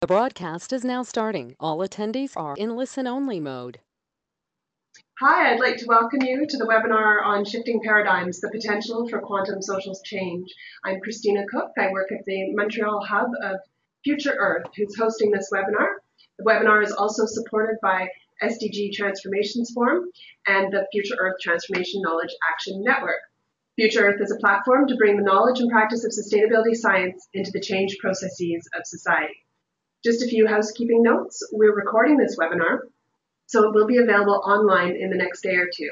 The broadcast is now starting. All attendees are in listen-only mode. Hi, I'd like to welcome you to the webinar on Shifting Paradigms, the Potential for Quantum Social Change. I'm Christina Cook. I work at the Montreal Hub of Future Earth, who's hosting this webinar. The webinar is also supported by SDG Transformations Forum and the Future Earth Transformation Knowledge Action Network. Future Earth is a platform to bring the knowledge and practice of sustainability science into the change processes of society. Just a few housekeeping notes. We're recording this webinar, so it will be available online in the next day or two.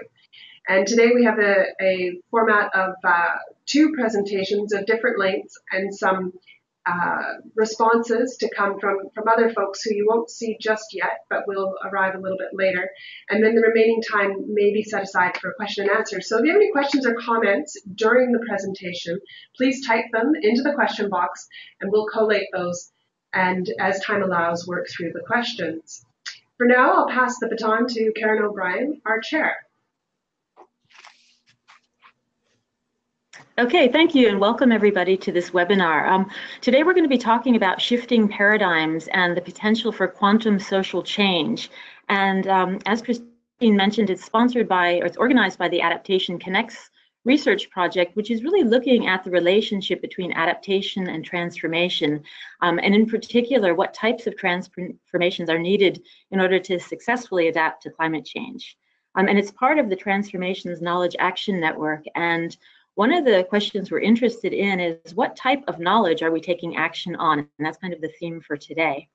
And today we have a, a format of uh, two presentations of different lengths and some uh, responses to come from, from other folks who you won't see just yet, but will arrive a little bit later. And then the remaining time may be set aside for question and answer. So if you have any questions or comments during the presentation, please type them into the question box and we'll collate those and as time allows, work through the questions. For now, I'll pass the baton to Karen O'Brien, our chair. Okay, thank you and welcome everybody to this webinar. Um, today we're going to be talking about shifting paradigms and the potential for quantum social change. And um, as Christine mentioned, it's sponsored by, or it's organized by the Adaptation Connects research project, which is really looking at the relationship between adaptation and transformation, um, and in particular, what types of transformations are needed in order to successfully adapt to climate change. Um, and it's part of the Transformations Knowledge Action Network. And one of the questions we're interested in is what type of knowledge are we taking action on? And that's kind of the theme for today.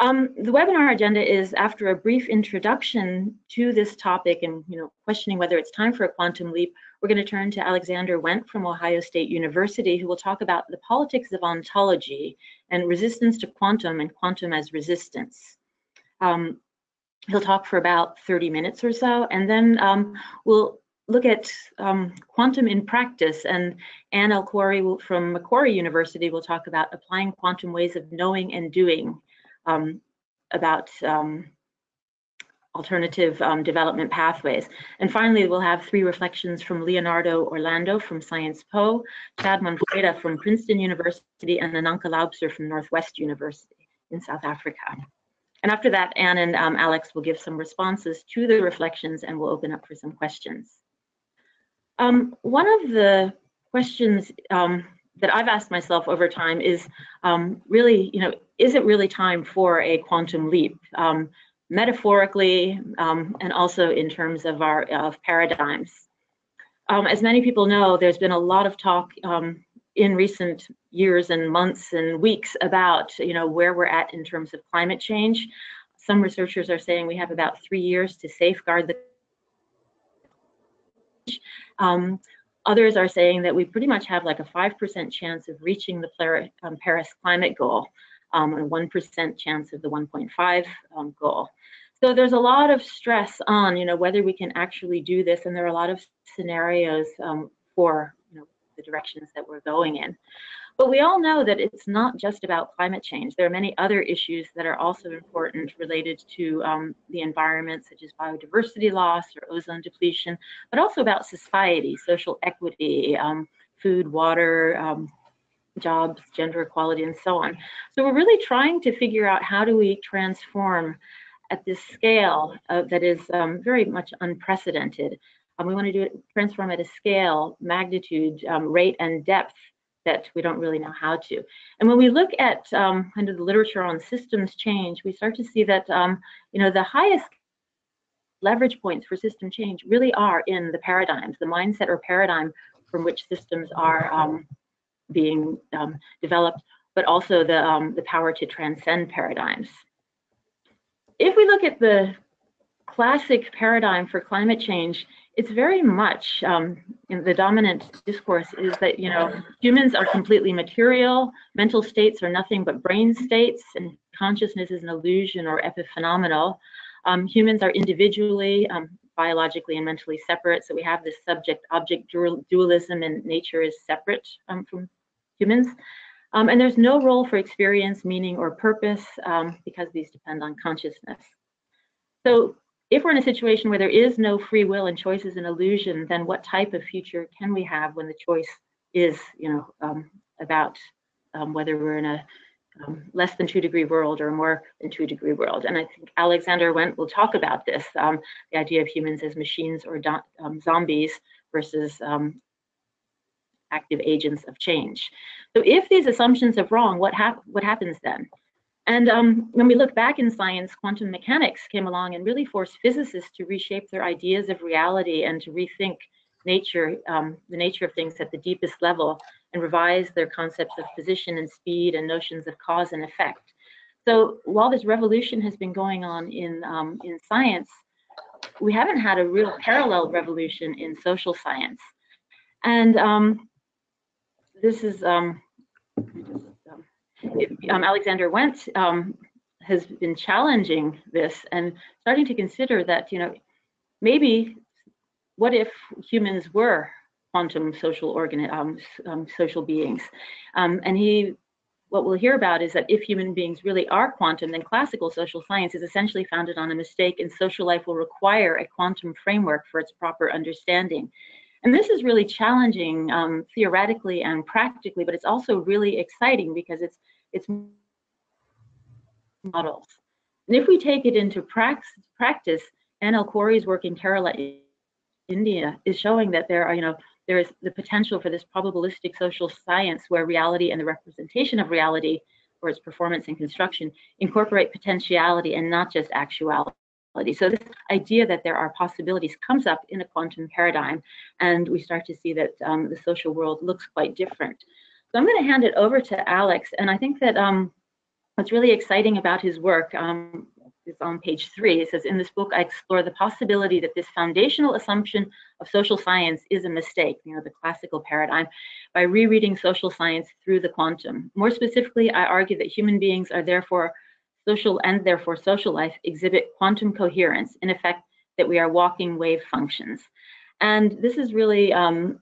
Um, the webinar agenda is after a brief introduction to this topic and you know questioning whether it's time for a quantum leap, we're going to turn to Alexander Wendt from Ohio State University, who will talk about the politics of ontology and resistance to quantum and quantum as resistance. Um, he'll talk for about 30 minutes or so, and then um, we'll look at um, quantum in practice. And Anne El-Khoury from Macquarie University will talk about applying quantum ways of knowing and doing um, about um, alternative um, development pathways. And finally, we'll have three reflections from Leonardo Orlando from Sciences Po, Chad Manfreda from Princeton University, and Ananka Laubser from Northwest University in South Africa. And after that, Anne and um, Alex will give some responses to the reflections and we'll open up for some questions. Um, one of the questions um, that I've asked myself over time is um, really, you know, is it really time for a quantum leap? Metaphorically um, and also in terms of our of paradigms. Um, as many people know, there's been a lot of talk um, in recent years and months and weeks about you know where we're at in terms of climate change. Some researchers are saying we have about three years to safeguard the um, others are saying that we pretty much have like a 5% chance of reaching the um, Paris climate goal um, and a 1% chance of the 1.5 um, goal. So there's a lot of stress on, you know, whether we can actually do this, and there are a lot of scenarios um, for, you know, the directions that we're going in. But we all know that it's not just about climate change. There are many other issues that are also important related to um, the environment, such as biodiversity loss or ozone depletion, but also about society, social equity, um, food, water, um, jobs, gender equality, and so on. So we're really trying to figure out how do we transform at this scale uh, that is um, very much unprecedented. Um, we want to do it, transform at a scale, magnitude, um, rate, and depth that we don't really know how to. And when we look at um, kind of the literature on systems change, we start to see that um, you know the highest leverage points for system change really are in the paradigms, the mindset or paradigm from which systems are um, being um, developed, but also the, um, the power to transcend paradigms. If we look at the classic paradigm for climate change, it's very much um, the dominant discourse is that you know humans are completely material, mental states are nothing but brain states, and consciousness is an illusion or epiphenomenal. Um, humans are individually, um, biologically, and mentally separate, so we have this subject-object dualism, and nature is separate um, from humans. Um, and there's no role for experience, meaning, or purpose um, because these depend on consciousness. So if we're in a situation where there is no free will and choice is an illusion, then what type of future can we have when the choice is, you know, um, about um, whether we're in a um, less than two degree world or more than two degree world. And I think Alexander Wendt will talk about this, um, the idea of humans as machines or zombies versus active agents of change. So if these assumptions are wrong, what, hap what happens then? And um, when we look back in science, quantum mechanics came along and really forced physicists to reshape their ideas of reality and to rethink nature, um, the nature of things at the deepest level and revise their concepts of position and speed and notions of cause and effect. So while this revolution has been going on in, um, in science, we haven't had a real parallel revolution in social science. And um, this is, um, um, um Alexander Wendt um, has been challenging this and starting to consider that, you know, maybe what if humans were quantum social organ um, um, social beings? Um, and he, what we'll hear about is that if human beings really are quantum, then classical social science is essentially founded on a mistake, and social life will require a quantum framework for its proper understanding. And this is really challenging um, theoretically and practically, but it's also really exciting because it's it's models. And if we take it into practice, Anne El-Khoury's work in Kerala India is showing that there are, you know, there is the potential for this probabilistic social science where reality and the representation of reality or its performance and construction incorporate potentiality and not just actuality. So this idea that there are possibilities comes up in a quantum paradigm, and we start to see that um, the social world looks quite different. So I'm going to hand it over to Alex, and I think that um, what's really exciting about his work, um, is on page three. It says, in this book, I explore the possibility that this foundational assumption of social science is a mistake, you know, the classical paradigm, by rereading social science through the quantum. More specifically, I argue that human beings are therefore social and therefore social life exhibit quantum coherence, in effect, that we are walking wave functions. And this is really um,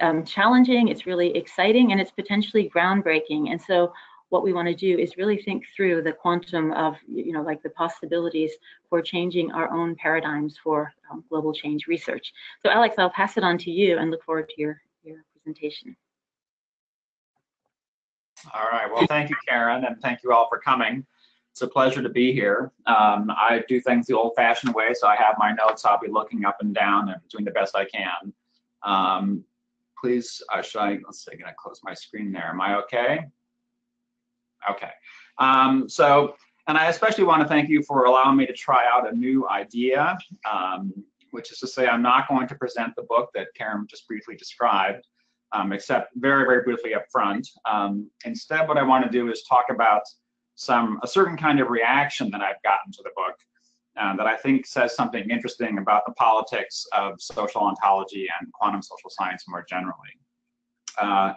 um, challenging, it's really exciting, and it's potentially groundbreaking. And so what we want to do is really think through the quantum of, you know, like the possibilities for changing our own paradigms for um, global change research. So Alex, I'll pass it on to you and look forward to your, your presentation. All right, well, thank you, Karen, and thank you all for coming. It's a pleasure to be here. Um, I do things the old-fashioned way, so I have my notes. I'll be looking up and down and doing the best I can. Um, please, uh, should I, let's see, I'm gonna close my screen there. Am I okay? Okay. Um, so, and I especially want to thank you for allowing me to try out a new idea, um, which is to say I'm not going to present the book that Karen just briefly described, um, except very, very briefly up front. Um, instead, what I want to do is talk about some a certain kind of reaction that I've gotten to the book uh, that I think says something interesting about the politics of social ontology and quantum social science more generally. Uh,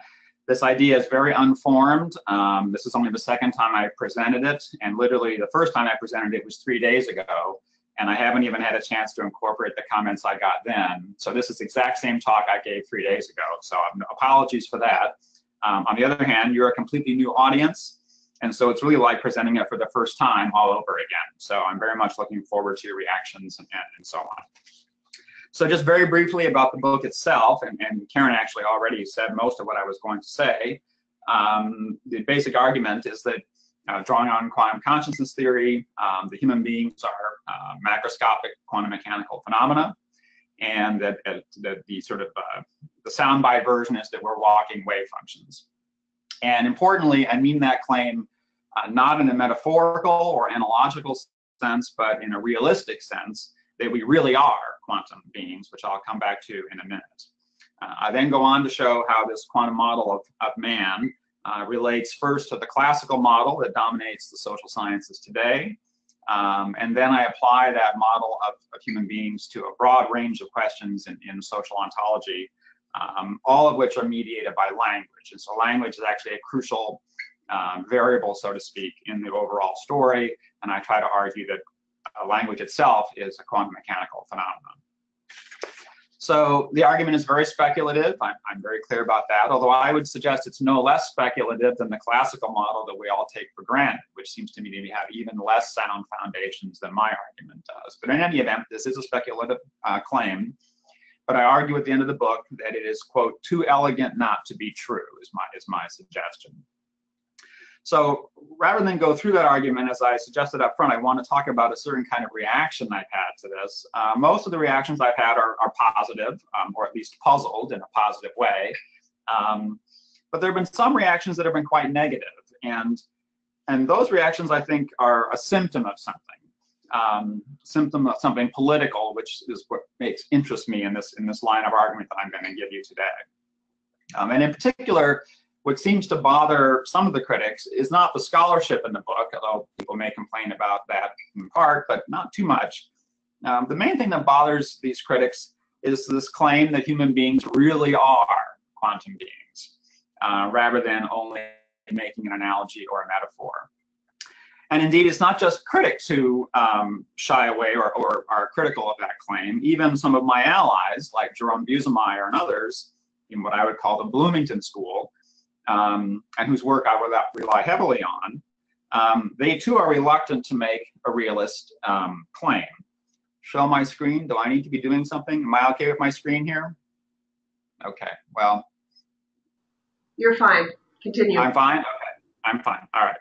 this idea is very unformed. Um, this is only the second time I presented it, and literally the first time I presented it was three days ago, and I haven't even had a chance to incorporate the comments I got then. So this is the exact same talk I gave three days ago, so um, apologies for that. Um, on the other hand, you're a completely new audience, and so it's really like presenting it for the first time all over again. So I'm very much looking forward to your reactions and, and so on. So just very briefly about the book itself, and, and Karen actually already said most of what I was going to say. Um, the basic argument is that uh, drawing on quantum consciousness theory, um, the human beings are uh, macroscopic quantum mechanical phenomena, and that, that the sort of uh, the soundbite version is that we're walking wave functions. And importantly, I mean that claim uh, not in a metaphorical or analogical sense, but in a realistic sense, that we really are quantum beings, which I'll come back to in a minute. Uh, I then go on to show how this quantum model of, of man uh, relates first to the classical model that dominates the social sciences today, um, and then I apply that model of, of, human beings to a broad range of questions in, in social ontology, um, all of which are mediated by language. And so language is actually a crucial um, variable, so to speak, in the overall story. And I try to argue that uh, language itself is a quantum mechanical phenomenon. So the argument is very speculative. I'm, I'm, very clear about that, although I would suggest it's no less speculative than the classical model that we all take for granted, which seems to me to have even less sound foundations than my argument does. But in any event, this is a speculative uh, claim. But I argue at the end of the book that it is, quote, too elegant not to be true, is my, is my suggestion. So rather than go through that argument, as I suggested up front, I want to talk about a certain kind of reaction I've had to this. Uh, most of the reactions I've had are, are positive, um, or at least puzzled in a positive way. Um, but there have been some reactions that have been quite negative, and and those reactions I think are a symptom of something, um, symptom of something political, which is what makes interest me in this in this line of argument that I'm going to give you today. Um, and in particular, what seems to bother some of the critics is not the scholarship in the book, although people may complain about that in part, but not too much. Um, the main thing that bothers these critics is this claim that human beings really are quantum beings, uh, rather than only making an analogy or a metaphor. And indeed, it's not just critics who um, shy away or, or, are critical of that claim. Even some of my allies, like Jerome Busemeyer and others, in what I would call the Bloomington School, um, and whose work I would rely heavily on, um, they too are reluctant to make a realist um, claim. Show my screen. Do I need to be doing something? Am I okay with my screen here? Okay, well. You're fine. Continue. I'm fine? Okay, I'm fine. All right.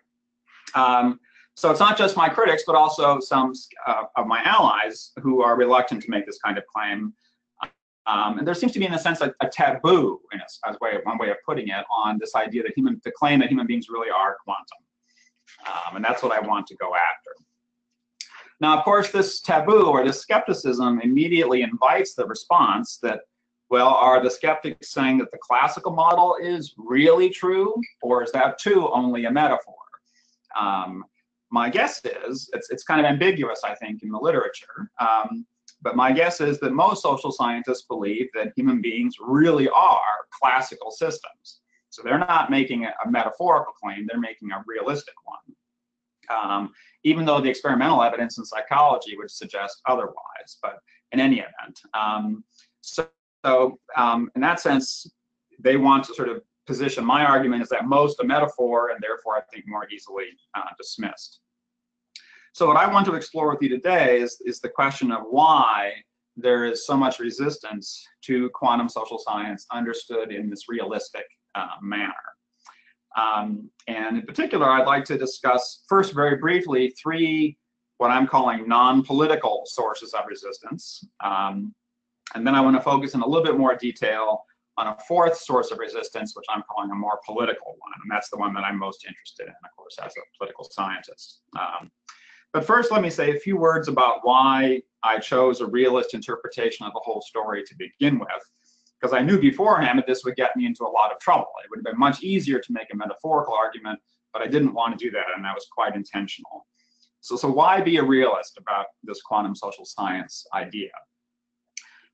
Um, so it's not just my critics, but also some uh, of my allies who are reluctant to make this kind of claim. Um, and there seems to be, in a sense, a, a taboo, in a, as way one way of putting it, on this idea that human, the claim that human beings really are quantum. Um, and that's what I want to go after. Now, of course, this taboo or this skepticism immediately invites the response that, well, are the skeptics saying that the classical model is really true, or is that too only a metaphor? Um, my guess is, it's, it's kind of ambiguous, I think, in the literature. Um, but my guess is that most social scientists believe that human beings really are classical systems. So they're not making a, metaphorical claim, they're making a realistic one. Um, even though the experimental evidence in psychology would suggest otherwise, but in any event. Um, so, so um, in that sense, they want to sort of position my argument is that most a metaphor and therefore I think more easily uh, dismissed. So what I want to explore with you today is, is the question of why there is so much resistance to quantum social science understood in this realistic uh, manner. Um, and in particular, I'd like to discuss first very briefly three what I'm calling non-political sources of resistance. Um, and then I want to focus in a little bit more detail on a fourth source of resistance, which I'm calling a more political one. And that's the one that I'm most interested in, of course, as a political scientist. Um, but first, let me say a few words about why I chose a realist interpretation of the whole story to begin with, because I knew beforehand that this would get me into a lot of trouble. It would have been much easier to make a metaphorical argument, but I didn't want to do that, and that was quite intentional. So, so why be a realist about this quantum social science idea?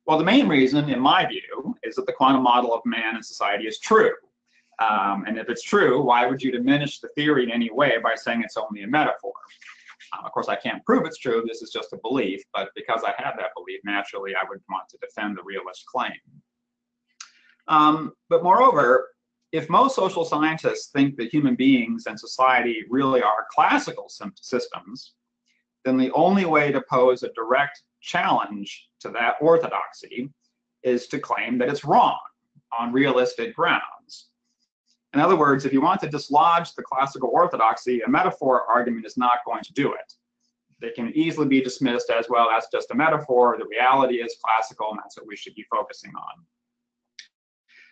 Well, the main reason, in my view, is that the quantum model of man and society is true. Um, and if it's true, why would you diminish the theory in any way by saying it's only a metaphor? Um, of course, I can't prove it's true. This is just a belief. But because I have that belief, naturally, I would want to defend the realist claim. Um, but moreover, if most social scientists think that human beings and society really are classical systems, then the only way to pose a direct challenge to that orthodoxy is to claim that it's wrong on realistic grounds. In other words, if you want to dislodge the classical orthodoxy, a metaphor argument is not going to do it. They can easily be dismissed as well as just a metaphor. The reality is classical, and that's what we should be focusing on.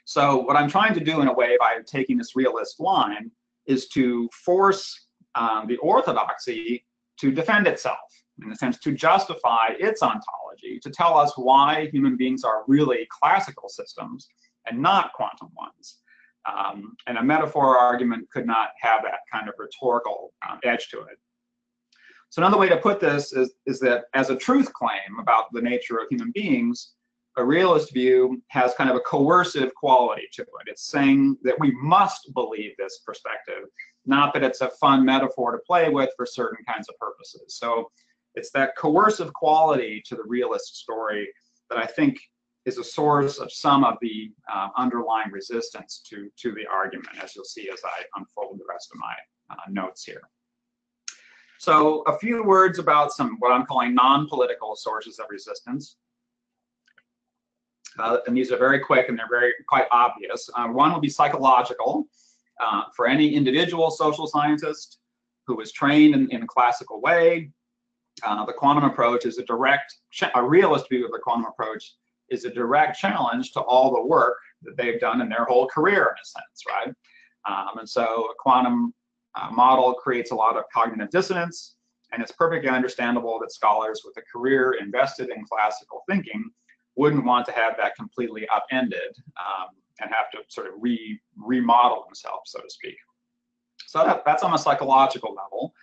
So what I'm trying to do in a way by taking this realist line is to force um, the orthodoxy to defend itself, in a sense, to justify its ontology, to tell us why human beings are really classical systems and not quantum ones. Um, and a metaphor argument could not have that kind of rhetorical um, edge to it. So another way to put this is, is that as a truth claim about the nature of human beings, a realist view has kind of a coercive quality to it. It's saying that we must believe this perspective, not that it's a fun metaphor to play with for certain kinds of purposes. So it's that coercive quality to the realist story that I think is a source of some of the uh, underlying resistance to, to the argument, as you'll see as I unfold the rest of my uh, notes here. So a few words about some what I'm calling non-political sources of resistance. Uh, and these are very quick and they're very quite obvious. Uh, one will be psychological. uh, for any individual social scientist who is trained in, in a classical way, uh, the quantum approach is a direct, a realist view of the quantum approach is a direct challenge to all the work that they've done in their whole career, in a sense, right? Um, and so a quantum uh, model creates a lot of cognitive dissonance, and it's perfectly understandable that scholars with a career invested in classical thinking wouldn't want to have that completely upended um, and have to sort of re remodel themselves, so to speak. So that, that's on a psychological level.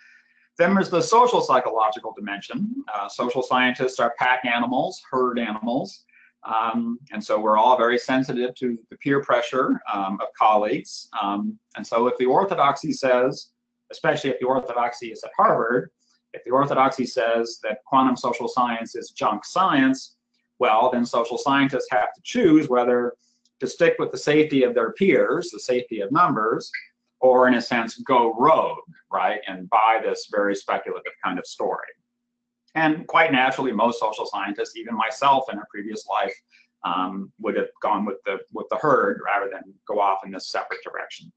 Then there's the social psychological dimension. Uh, social scientists are pack animals, herd animals. Um, and so we're all very sensitive to the peer pressure um, of colleagues. Um, and so if the orthodoxy says, especially if the orthodoxy is at Harvard, if the orthodoxy says that quantum social science is junk science, well, then social scientists have to choose whether to stick with the safety of their peers, the safety of numbers, or in a sense, go rogue, right, and buy this very speculative kind of story. And quite naturally, most social scientists, even myself in a previous life, um, would have gone with the with the herd rather than go off in this separate direction.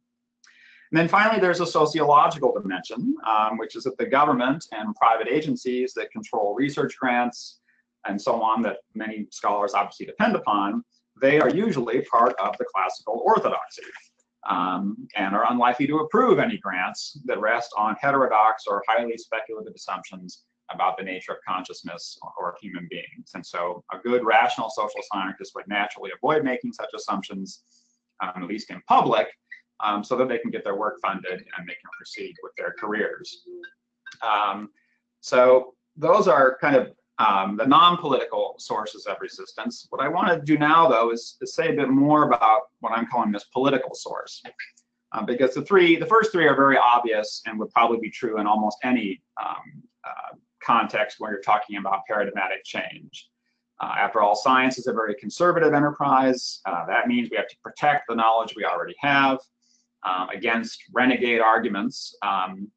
And then finally, there's a sociological dimension, um, which is that the government and private agencies that control research grants and so on that many scholars obviously depend upon, they are usually part of the classical orthodoxy um, and are unlikely to approve any grants that rest on heterodox or highly speculative assumptions about the nature of consciousness or, human beings. And so a good rational social scientist would naturally avoid making such assumptions, um, at least in public, um, so that they can get their work funded and they can proceed with their careers. Um, so those are kind of um, the non-political sources of resistance. What I want to do now, though, is say a bit more about what I'm calling this political source. Uh, because the three, the first three are very obvious and would probably be true in almost any um, uh, context where you're talking about paradigmatic change. Uh, after all, science is a very conservative enterprise. Uh, that means we have to protect the knowledge we already have um, against renegade arguments. Um,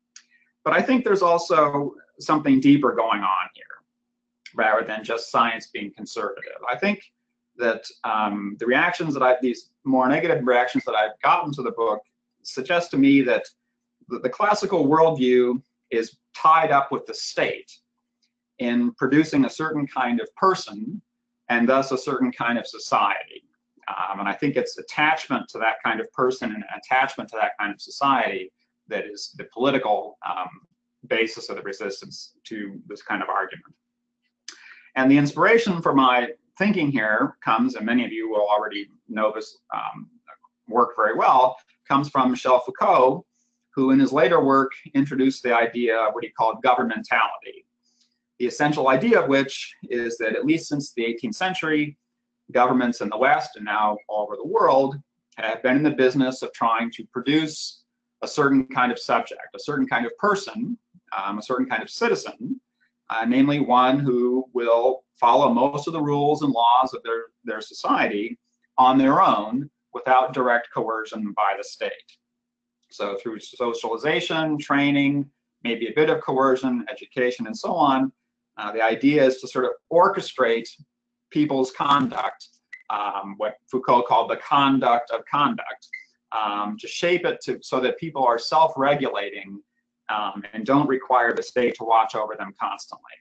but I think there's also something deeper going on here rather than just science being conservative. I think that um, the reactions that I've, these more negative reactions that I've gotten to the book suggest to me that the, the classical worldview is tied up with the state in producing a certain kind of person and thus a certain kind of society. Um, and I think it's attachment to that kind of person and attachment to that kind of society that is the political um, basis of the resistance to this kind of argument. And the inspiration for my thinking here comes, and many of you will already know this um, work very well, comes from Michel Foucault, who in his later work introduced the idea of what he called governmentality. The essential idea of which is that at least since the 18th century, governments in the West and now all over the world have been in the business of trying to produce a certain kind of subject, a certain kind of person, um, a certain kind of citizen, uh, namely one who will follow most of the rules and laws of their, their society on their own without direct coercion by the state. So through socialization, training, maybe a bit of coercion, education, and so on, uh, the idea is to sort of orchestrate people's conduct, um, what Foucault called the conduct of conduct, um, to shape it to, so that people are self-regulating um, and don't require the state to watch over them constantly.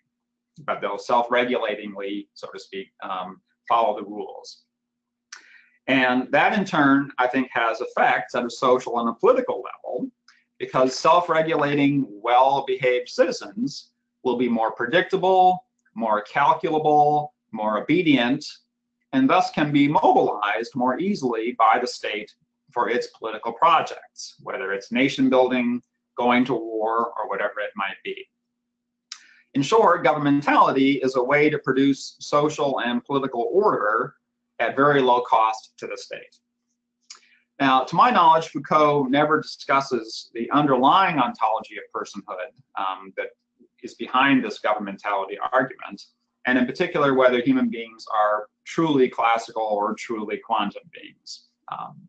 But they'll self-regulatingly, so to speak, um, follow the rules. And that in turn, I think has effects at a social and a political level because self-regulating, well-behaved citizens will be more predictable, more calculable, more obedient, and thus can be mobilized more easily by the state for its political projects, whether it's nation building, going to war, or whatever it might be. In short, governmentality is a way to produce social and political order at very low cost to the state. Now, to my knowledge, Foucault never discusses the underlying ontology of personhood um, that is behind this governmentality argument, and in particular, whether human beings are truly classical or truly quantum beings. Um,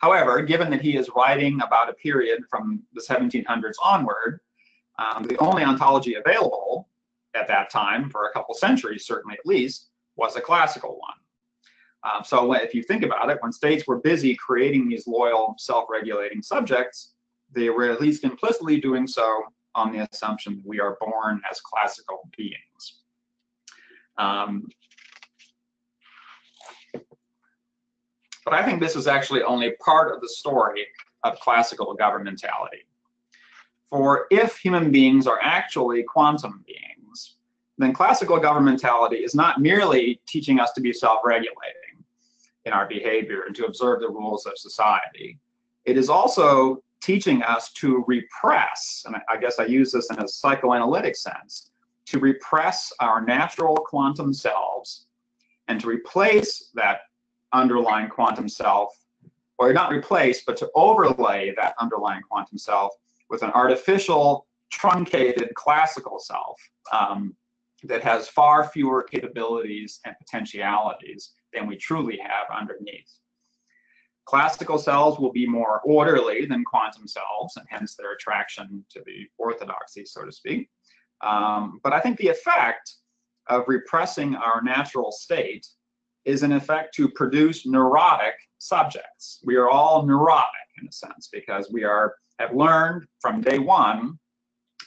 However, given that he is writing about a period from the 1700s onward, um, the only ontology available at that time, for a couple centuries certainly at least, was a classical one. Um, so if you think about it, when states were busy creating these loyal, self-regulating subjects, they were at least implicitly doing so on the assumption that we are born as classical beings. Um, but I think this is actually only part of the story of classical governmentality. For if human beings are actually quantum beings, then classical governmentality is not merely teaching us to be self-regulating in our behavior and to observe the rules of society. It is also teaching us to repress, and I guess I use this in a psychoanalytic sense, to repress our natural quantum selves and to replace that underlying quantum self, or not replace, but to overlay that underlying quantum self with an artificial, truncated classical self um, that has far fewer capabilities and potentialities than we truly have underneath. Classical cells will be more orderly than quantum cells, and hence their attraction to the orthodoxy, so to speak. Um, but I think the effect of repressing our natural state is in effect to produce neurotic subjects. We are all neurotic in a sense because we are have learned from day one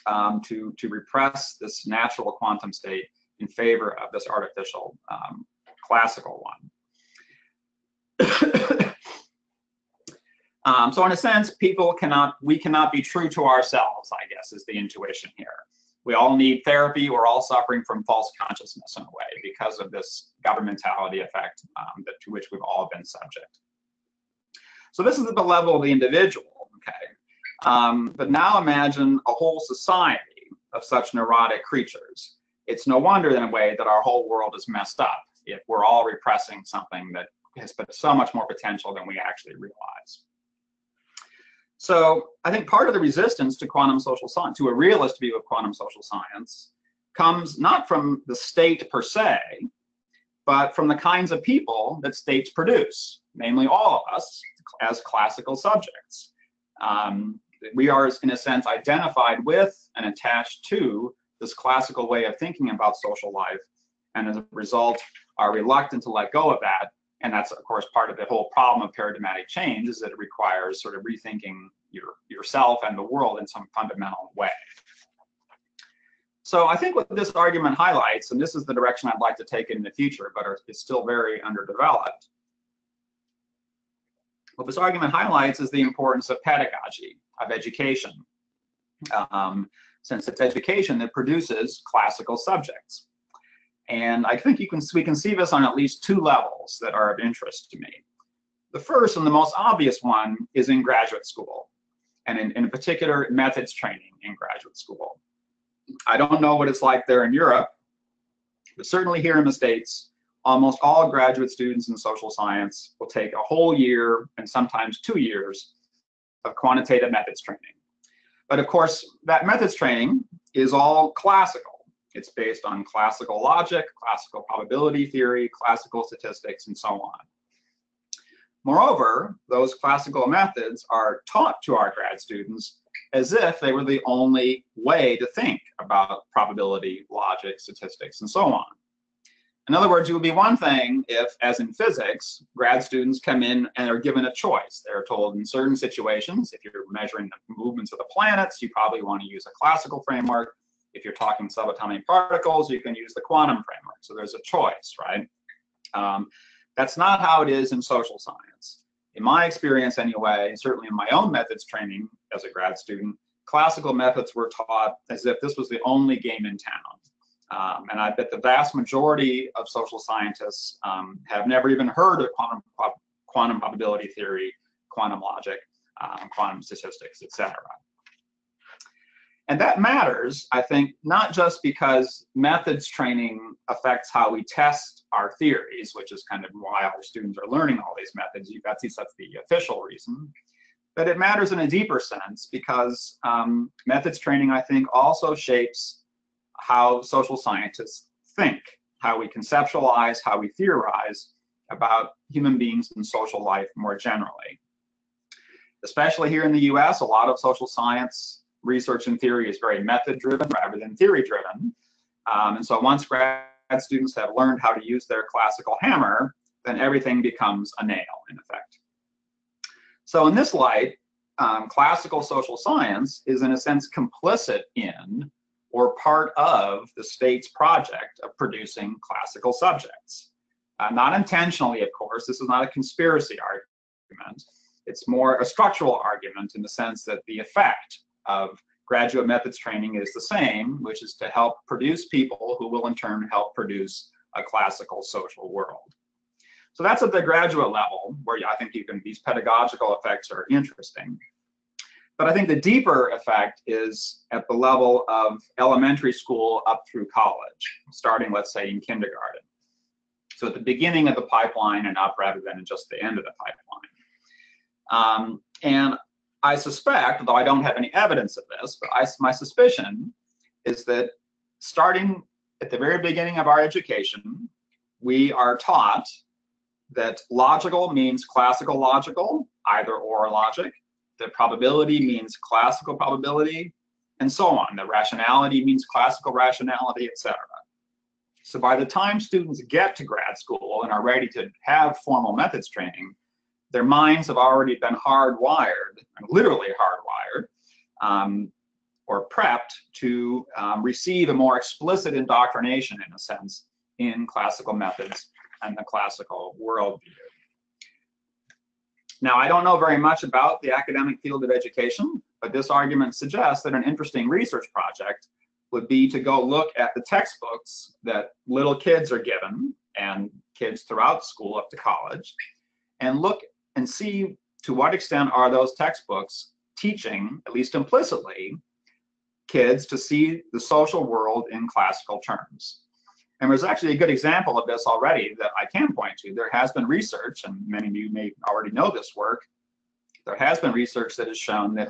um, to to repress this natural quantum state in favor of this artificial um, classical one. Um, so in a sense, people cannot, we cannot be true to ourselves, I guess, is the intuition here. We all need therapy. We're all suffering from false consciousness in a way because of this governmentality effect um, that, to which we've all been subject. So this is at the level of the individual, okay? Um, but now imagine a whole society of such neurotic creatures. It's no wonder in a way that our whole world is messed up if we're all repressing something that has so much more potential than we actually realize. So I think part of the resistance to quantum social science, to a realist view of quantum social science, comes not from the state per se, but from the kinds of people that states produce, namely all of us as classical subjects. Um, we are, in a sense, identified with and attached to this classical way of thinking about social life, and as a result, are reluctant to let go of that and that's of course part of the whole problem of paradigmatic change is that it requires sort of rethinking your yourself and the world in some fundamental way. So I think what this argument highlights, and this is the direction I'd like to take in the future, but it's still very underdeveloped. What this argument highlights is the importance of pedagogy, of education, um, since it's education that produces classical subjects. And I think you can we can see this on at least two levels that are of interest to me. The first and the most obvious one is in graduate school, and in, in particular, methods training in graduate school. I don't know what it's like there in Europe, but certainly here in the States, almost all graduate students in social science will take a whole year and sometimes two years of quantitative methods training. But of course, that methods training is all classical. It's based on classical logic, classical probability theory, classical statistics, and so on. Moreover, those classical methods are taught to our grad students as if they were the only way to think about probability, logic, statistics, and so on. In other words, it would be one thing if, as in physics, grad students come in and are given a choice. They're told in certain situations, if you're measuring the movements of the planets, you probably want to use a classical framework. If you're talking subatomic particles, you can use the quantum framework. So there's a choice, right? Um, that's not how it is in social science. In my experience anyway, certainly in my own methods training as a grad student, classical methods were taught as if this was the only game in town. Um, and I bet the vast majority of social scientists um, have never even heard of quantum, quantum probability theory, quantum logic, um, quantum statistics, etc. And that matters, I think, not just because methods training affects how we test our theories, which is kind of why our students are learning all these methods. That's, that's the official reason. But it matters in a deeper sense because um, methods training, I think, also shapes how social scientists think, how we conceptualize, how we theorize about human beings and social life more generally. Especially here in the US, a lot of social science research and theory is very method driven rather than theory driven. Um, and so once grad students have learned how to use their classical hammer, then everything becomes a nail in effect. So in this light, um, classical social science is in a sense complicit in or part of the state's project of producing classical subjects. Uh, not intentionally, of course, this is not a conspiracy argument. It's more a structural argument in the sense that the effect of graduate methods training is the same, which is to help produce people who will in turn help produce a classical social world. So that's at the graduate level where I think you can, these pedagogical effects are interesting. But I think the deeper effect is at the level of elementary school up through college, starting, let's say, in kindergarten. So at the beginning of the pipeline and up rather than just the end of the pipeline. Um, and I suspect, though I don't have any evidence of this, but I, my suspicion is that starting at the very beginning of our education, we are taught that logical means classical logical, either or logic, that probability means classical probability, and so on. That rationality means classical rationality, etc. So by the time students get to grad school and are ready to have formal methods training, their minds have already been hardwired, literally hardwired, um, or prepped to um, receive a more explicit indoctrination, in a sense, in classical methods and the classical worldview. Now, I don't know very much about the academic field of education, but this argument suggests that an interesting research project would be to go look at the textbooks that little kids are given and kids throughout school up to college and look and see to what extent are those textbooks teaching, at least implicitly, kids to see the social world in classical terms. And there's actually a good example of this already that I can point to. There has been research, and many of you may already know this work, there has been research that has shown that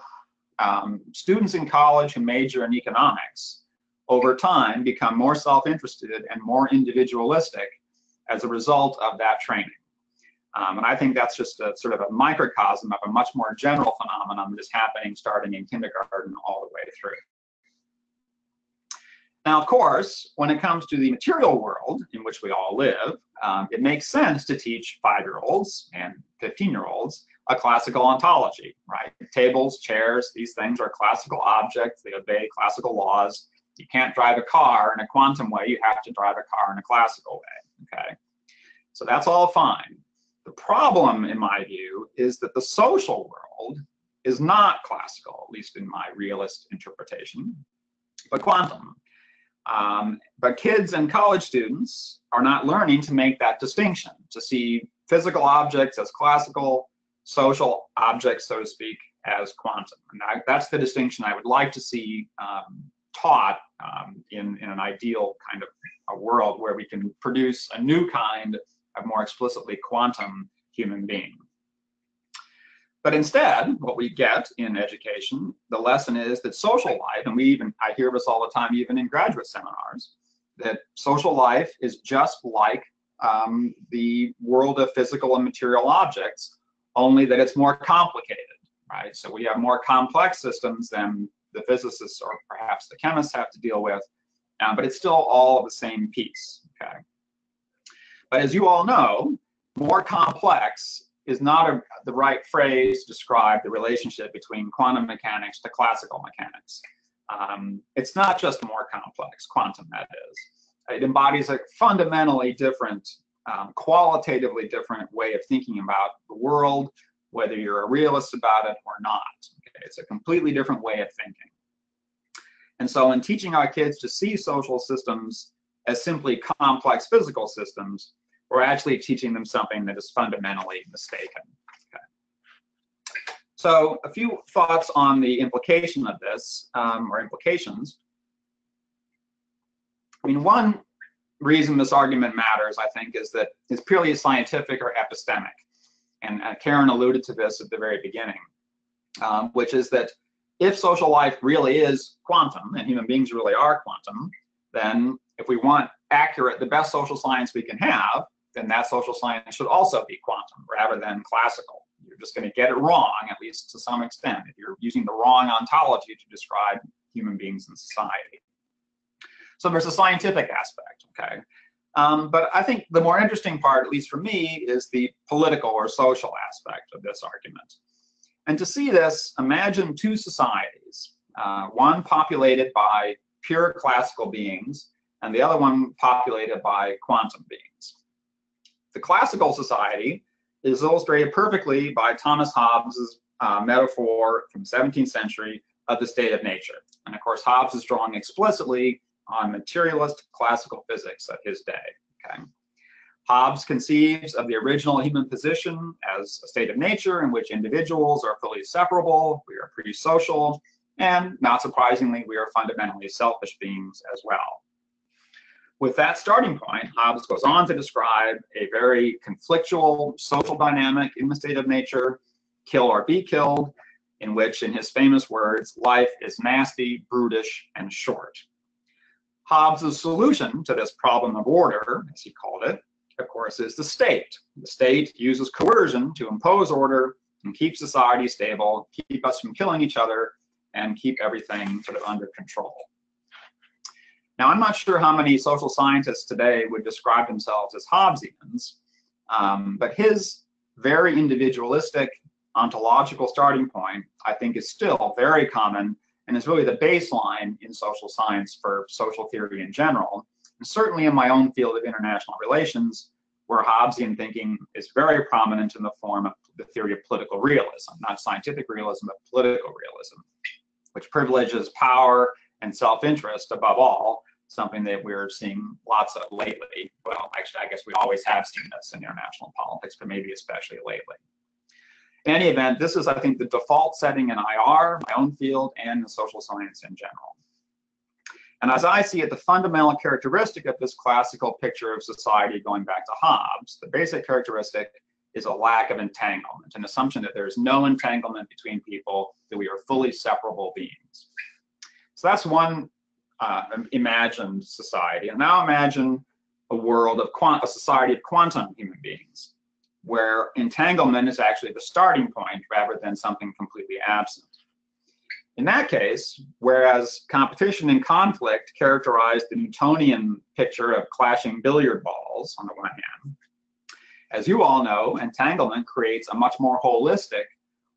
um, students in college who major in economics over time become more self-interested and more individualistic as a result of that training. Um, and I think that's just a sort of a microcosm of a much more general phenomenon that is happening starting in kindergarten all the way through. Now, of course, when it comes to the material world in which we all live, um, it makes sense to teach five-year-olds and 15-year-olds a classical ontology, right? Tables, chairs, these things are classical objects. They obey classical laws. You can't drive a car in a quantum way. You have to drive a car in a classical way, okay? So that's all fine. The problem, in my view, is that the social world is not classical, at least in my realist interpretation, but quantum. Um, but kids and college students are not learning to make that distinction, to see physical objects as classical, social objects, so to speak, as quantum. And that's the distinction I would like to see um, taught um, in, in an ideal kind of a world where we can produce a new kind of more explicitly quantum human being. But instead, what we get in education, the lesson is that social life, and we even, I hear this all the time, even in graduate seminars, that social life is just like um, the world of physical and material objects, only that it's more complicated, right? So we have more complex systems than the physicists or perhaps the chemists have to deal with, um, but it's still all the same piece, okay? But as you all know, more complex is not a, the right phrase to describe the relationship between quantum mechanics to classical mechanics. Um, it's not just more complex, quantum that is. It embodies a fundamentally different, um, qualitatively different way of thinking about the world, whether you're a realist about it or not. Okay? It's a completely different way of thinking. And so in teaching our kids to see social systems as simply complex physical systems, we're actually teaching them something that is fundamentally mistaken. Okay. So a few thoughts on the implication of this, um, or implications. I mean, one reason this argument matters, I think, is that it's purely scientific or epistemic. And uh, Karen alluded to this at the very beginning, um, which is that if social life really is quantum, and human beings really are quantum, then if we want accurate, the best social science we can have, then that social science should also be quantum rather than classical. You're just going to get it wrong, at least to some extent, if you're using the wrong ontology to describe human beings in society. So there's a scientific aspect, okay? Um, but I think the more interesting part, at least for me, is the political or social aspect of this argument. And to see this, imagine two societies, uh, one populated by pure classical beings, and the other one populated by quantum beings. The classical society is illustrated perfectly by Thomas Hobbes's uh, metaphor from 17th century of the state of nature. And of course, Hobbes is drawing explicitly on materialist classical physics of his day. Okay. Hobbes conceives of the original human position as a state of nature in which individuals are fully separable, we are pre-social, and not surprisingly, we are fundamentally selfish beings as well. With that starting point, Hobbes goes on to describe a very conflictual social dynamic in the state of nature, kill or be killed, in which, in his famous words, life is nasty, brutish, and short. Hobbes' solution to this problem of order, as he called it, of course, is the state. The state uses coercion to impose order and keep society stable, keep us from killing each other, and keep everything sort of under control. Now, I'm not sure how many social scientists today would describe themselves as Hobbesians, um, but his very individualistic ontological starting point, I think, is still very common and is really the baseline in social science for social theory in general. And certainly in my own field of international relations, where Hobbesian thinking is very prominent in the form of the theory of political realism, not scientific realism, but political realism, which privileges power and self-interest above all, something that we're seeing lots of lately. Well, actually, I guess we always have seen this in international politics, but maybe especially lately. In any event, this is, I think, the default setting in IR, my own field, and in social science in general. And as I see it, the fundamental characteristic of this classical picture of society going back to Hobbes, the basic characteristic is a lack of entanglement, an assumption that there's no entanglement between people, that we are fully separable beings. So that's one uh, imagined society. And now imagine a world of a society of quantum human beings where entanglement is actually the starting point rather than something completely absent. In that case, whereas competition and conflict characterize the Newtonian picture of clashing billiard balls on the one hand, as you all know, entanglement creates a much more holistic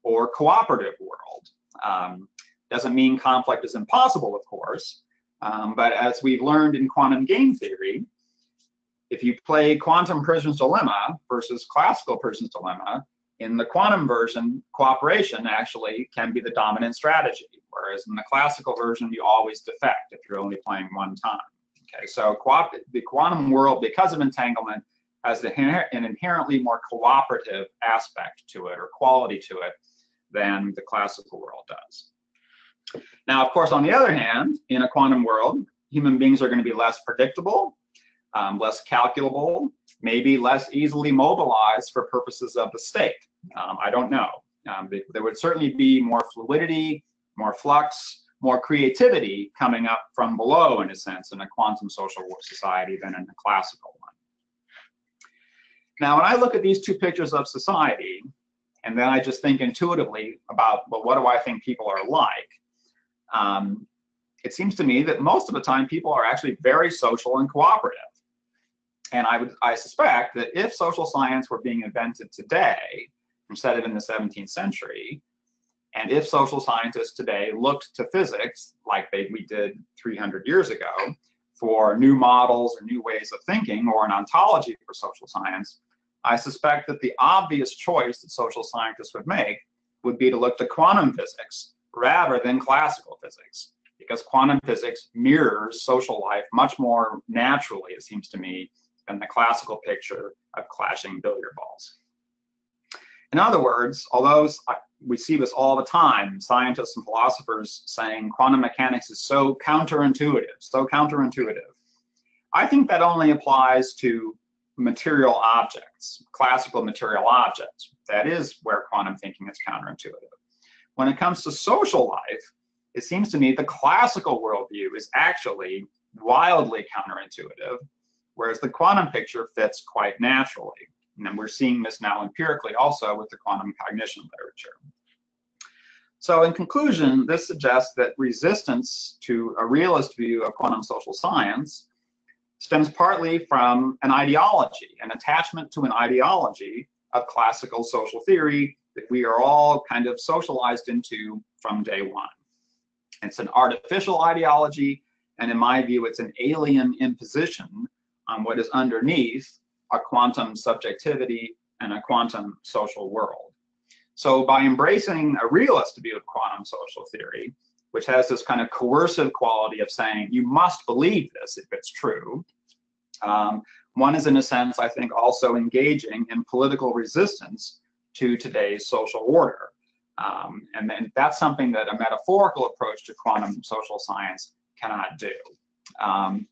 or cooperative world. Um, doesn't mean conflict is impossible, of course, um, but as we've learned in quantum game theory, if you play quantum prisoner's dilemma versus classical prisoner's dilemma, in the quantum version, cooperation actually can be the dominant strategy, whereas in the classical version, you always defect if you're only playing one time. Okay, so the quantum world, because of entanglement, has an inherently more cooperative aspect to it or quality to it than the classical world does. Now, of course, on the other hand, in a quantum world, human beings are going to be less predictable um, less calculable, maybe less easily mobilized for purposes of the state. Um, I don't know. Um, there would certainly be more fluidity, more flux, more creativity coming up from below, in a sense, in a quantum social society than in a classical one. Now, when I look at these two pictures of society, and then I just think intuitively about, well, what do I think people are like? Um, it seems to me that most of the time people are actually very social and cooperative. And I would, I suspect that if social science were being invented today, instead of in the 17th century, and if social scientists today looked to physics like they, we did 300 years ago for new models or new ways of thinking or an ontology for social science, I suspect that the obvious choice that social scientists would make would be to look to quantum physics rather than classical physics because quantum physics mirrors social life much more naturally, it seems to me, than the classical picture of clashing billiard balls. In other words, although uh, we see this all the time, scientists and philosophers saying quantum mechanics is so counterintuitive, so counterintuitive, I think that only applies to material objects, classical material objects. That is where quantum thinking is counterintuitive. When it comes to social life, it seems to me the classical worldview is actually wildly counterintuitive whereas the quantum picture fits quite naturally. And we're seeing this now empirically also with the quantum cognition literature. So in conclusion, this suggests that resistance to a realist view of quantum social science stems partly from an ideology, an attachment to an ideology of classical social theory that we are all kind of socialized into from day one. It's an artificial ideology, and in my view, it's an alien imposition on what is underneath a quantum subjectivity and a quantum social world. So by embracing a realist view of quantum social theory, which has this kind of coercive quality of saying you must believe this if it's true, um, one is in a sense, I think, also engaging in political resistance to today's social order. Um, and then that's something that a metaphorical approach to quantum social science cannot do. Um,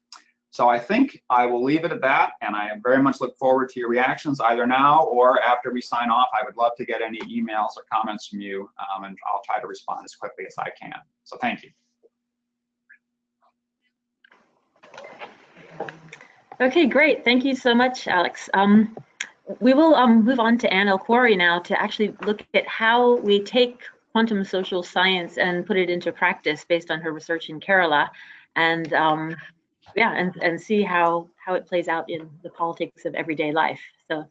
so I think I will leave it at that, and I very much look forward to your reactions either now or after we sign off. I would love to get any emails or comments from you, um, and I'll try to respond as quickly as I can. So thank you. Okay, great. Thank you so much, Alex. Um, we will um, move on to Anne El-Khoury now to actually look at how we take quantum social science and put it into practice based on her research in Kerala. And um, yeah, and, and see how, how it plays out in the politics of everyday life. So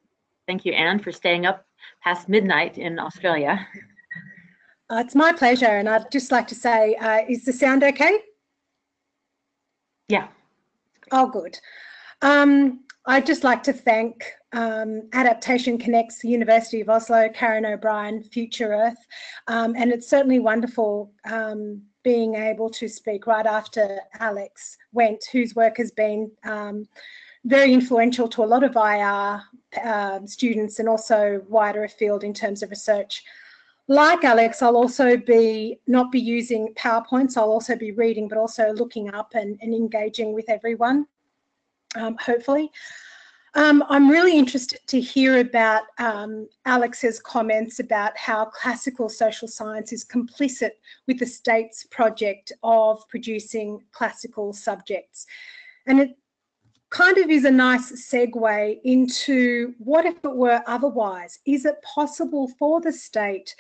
thank you, Anne, for staying up past midnight in Australia. Uh, it's my pleasure. And I'd just like to say, uh, is the sound okay? Yeah. Oh, good. Um, I'd just like to thank um, Adaptation Connects, University of Oslo, Karen O'Brien, Future Earth, um, and it's certainly wonderful um, being able to speak right after Alex went, whose work has been um, very influential to a lot of IR uh, students and also wider afield in terms of research. Like Alex, I'll also be not be using PowerPoints, I'll also be reading, but also looking up and, and engaging with everyone, um, hopefully. Um, I'm really interested to hear about um, Alex's comments about how classical social science is complicit with the state's project of producing classical subjects. And it kind of is a nice segue into what if it were otherwise? Is it possible for the state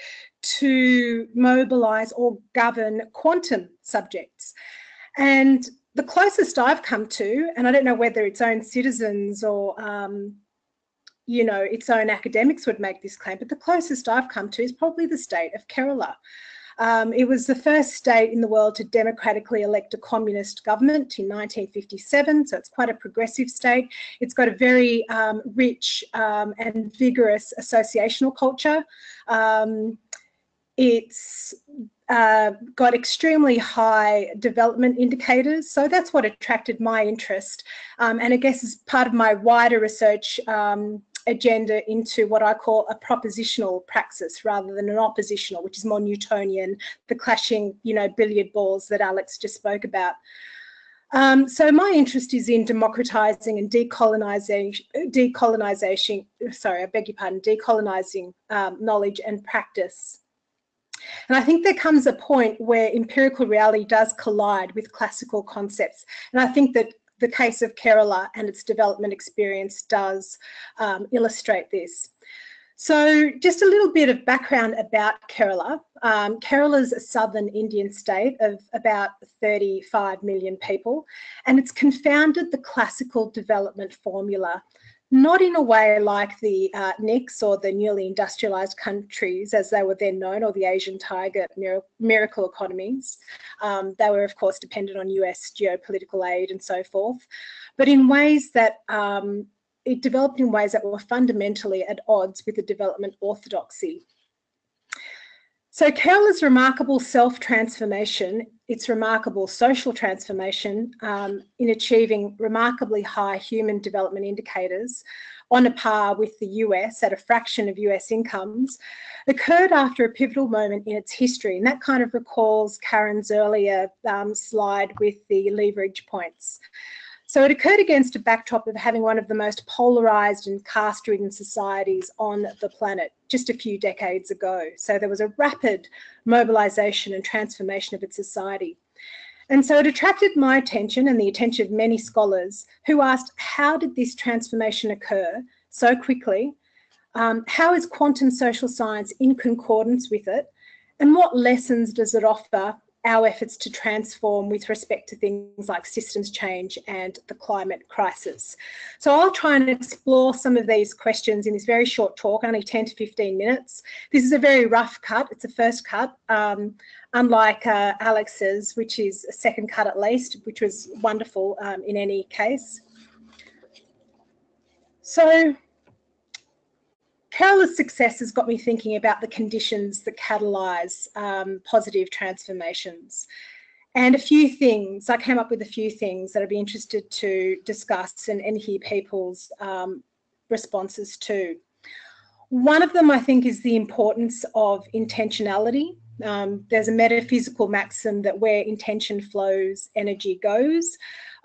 to mobilise or govern quantum subjects? And the closest I've come to, and I don't know whether its own citizens or um, you know its own academics would make this claim, but the closest I've come to is probably the state of Kerala. Um, it was the first state in the world to democratically elect a communist government in 1957, so it's quite a progressive state. It's got a very um, rich um, and vigorous associational culture. Um, it's uh, got extremely high development indicators. So that's what attracted my interest. Um, and I guess as part of my wider research um, agenda into what I call a propositional praxis rather than an oppositional, which is more Newtonian, the clashing, you know, billiard balls that Alex just spoke about. Um, so my interest is in democratizing and decolonizing, decolonization, sorry, I beg your pardon, decolonizing um, knowledge and practice. And I think there comes a point where empirical reality does collide with classical concepts. And I think that the case of Kerala and its development experience does um, illustrate this. So just a little bit of background about Kerala. Um, Kerala is a southern Indian state of about 35 million people, and it's confounded the classical development formula not in a way like the uh, NICs or the newly industrialized countries as they were then known, or the Asian tiger miracle economies. Um, they were, of course, dependent on US geopolitical aid and so forth, but in ways that um, it developed in ways that were fundamentally at odds with the development orthodoxy. So Kerala's remarkable self-transformation, its remarkable social transformation um, in achieving remarkably high human development indicators on a par with the US at a fraction of US incomes, occurred after a pivotal moment in its history. And that kind of recalls Karen's earlier um, slide with the leverage points. So it occurred against a backdrop of having one of the most polarized and caste-ridden societies on the planet just a few decades ago. So there was a rapid mobilization and transformation of its society. And so it attracted my attention and the attention of many scholars who asked, how did this transformation occur so quickly? Um, how is quantum social science in concordance with it? And what lessons does it offer our efforts to transform with respect to things like systems change and the climate crisis. So I'll try and explore some of these questions in this very short talk, only 10 to 15 minutes. This is a very rough cut, it's a first cut, um, unlike uh, Alex's, which is a second cut at least, which was wonderful um, in any case. So Kerala's success has got me thinking about the conditions that catalyse um, positive transformations. And a few things, I came up with a few things that I'd be interested to discuss and, and hear people's um, responses to. One of them, I think, is the importance of intentionality. Um, there's a metaphysical maxim that where intention flows, energy goes.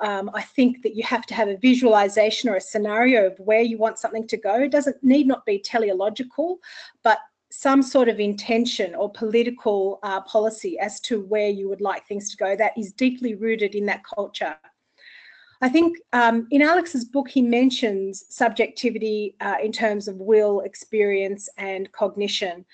Um, I think that you have to have a visualization or a scenario of where you want something to go. It doesn't need not be teleological, but some sort of intention or political uh, policy as to where you would like things to go that is deeply rooted in that culture. I think um, in Alex's book, he mentions subjectivity uh, in terms of will, experience, and cognition.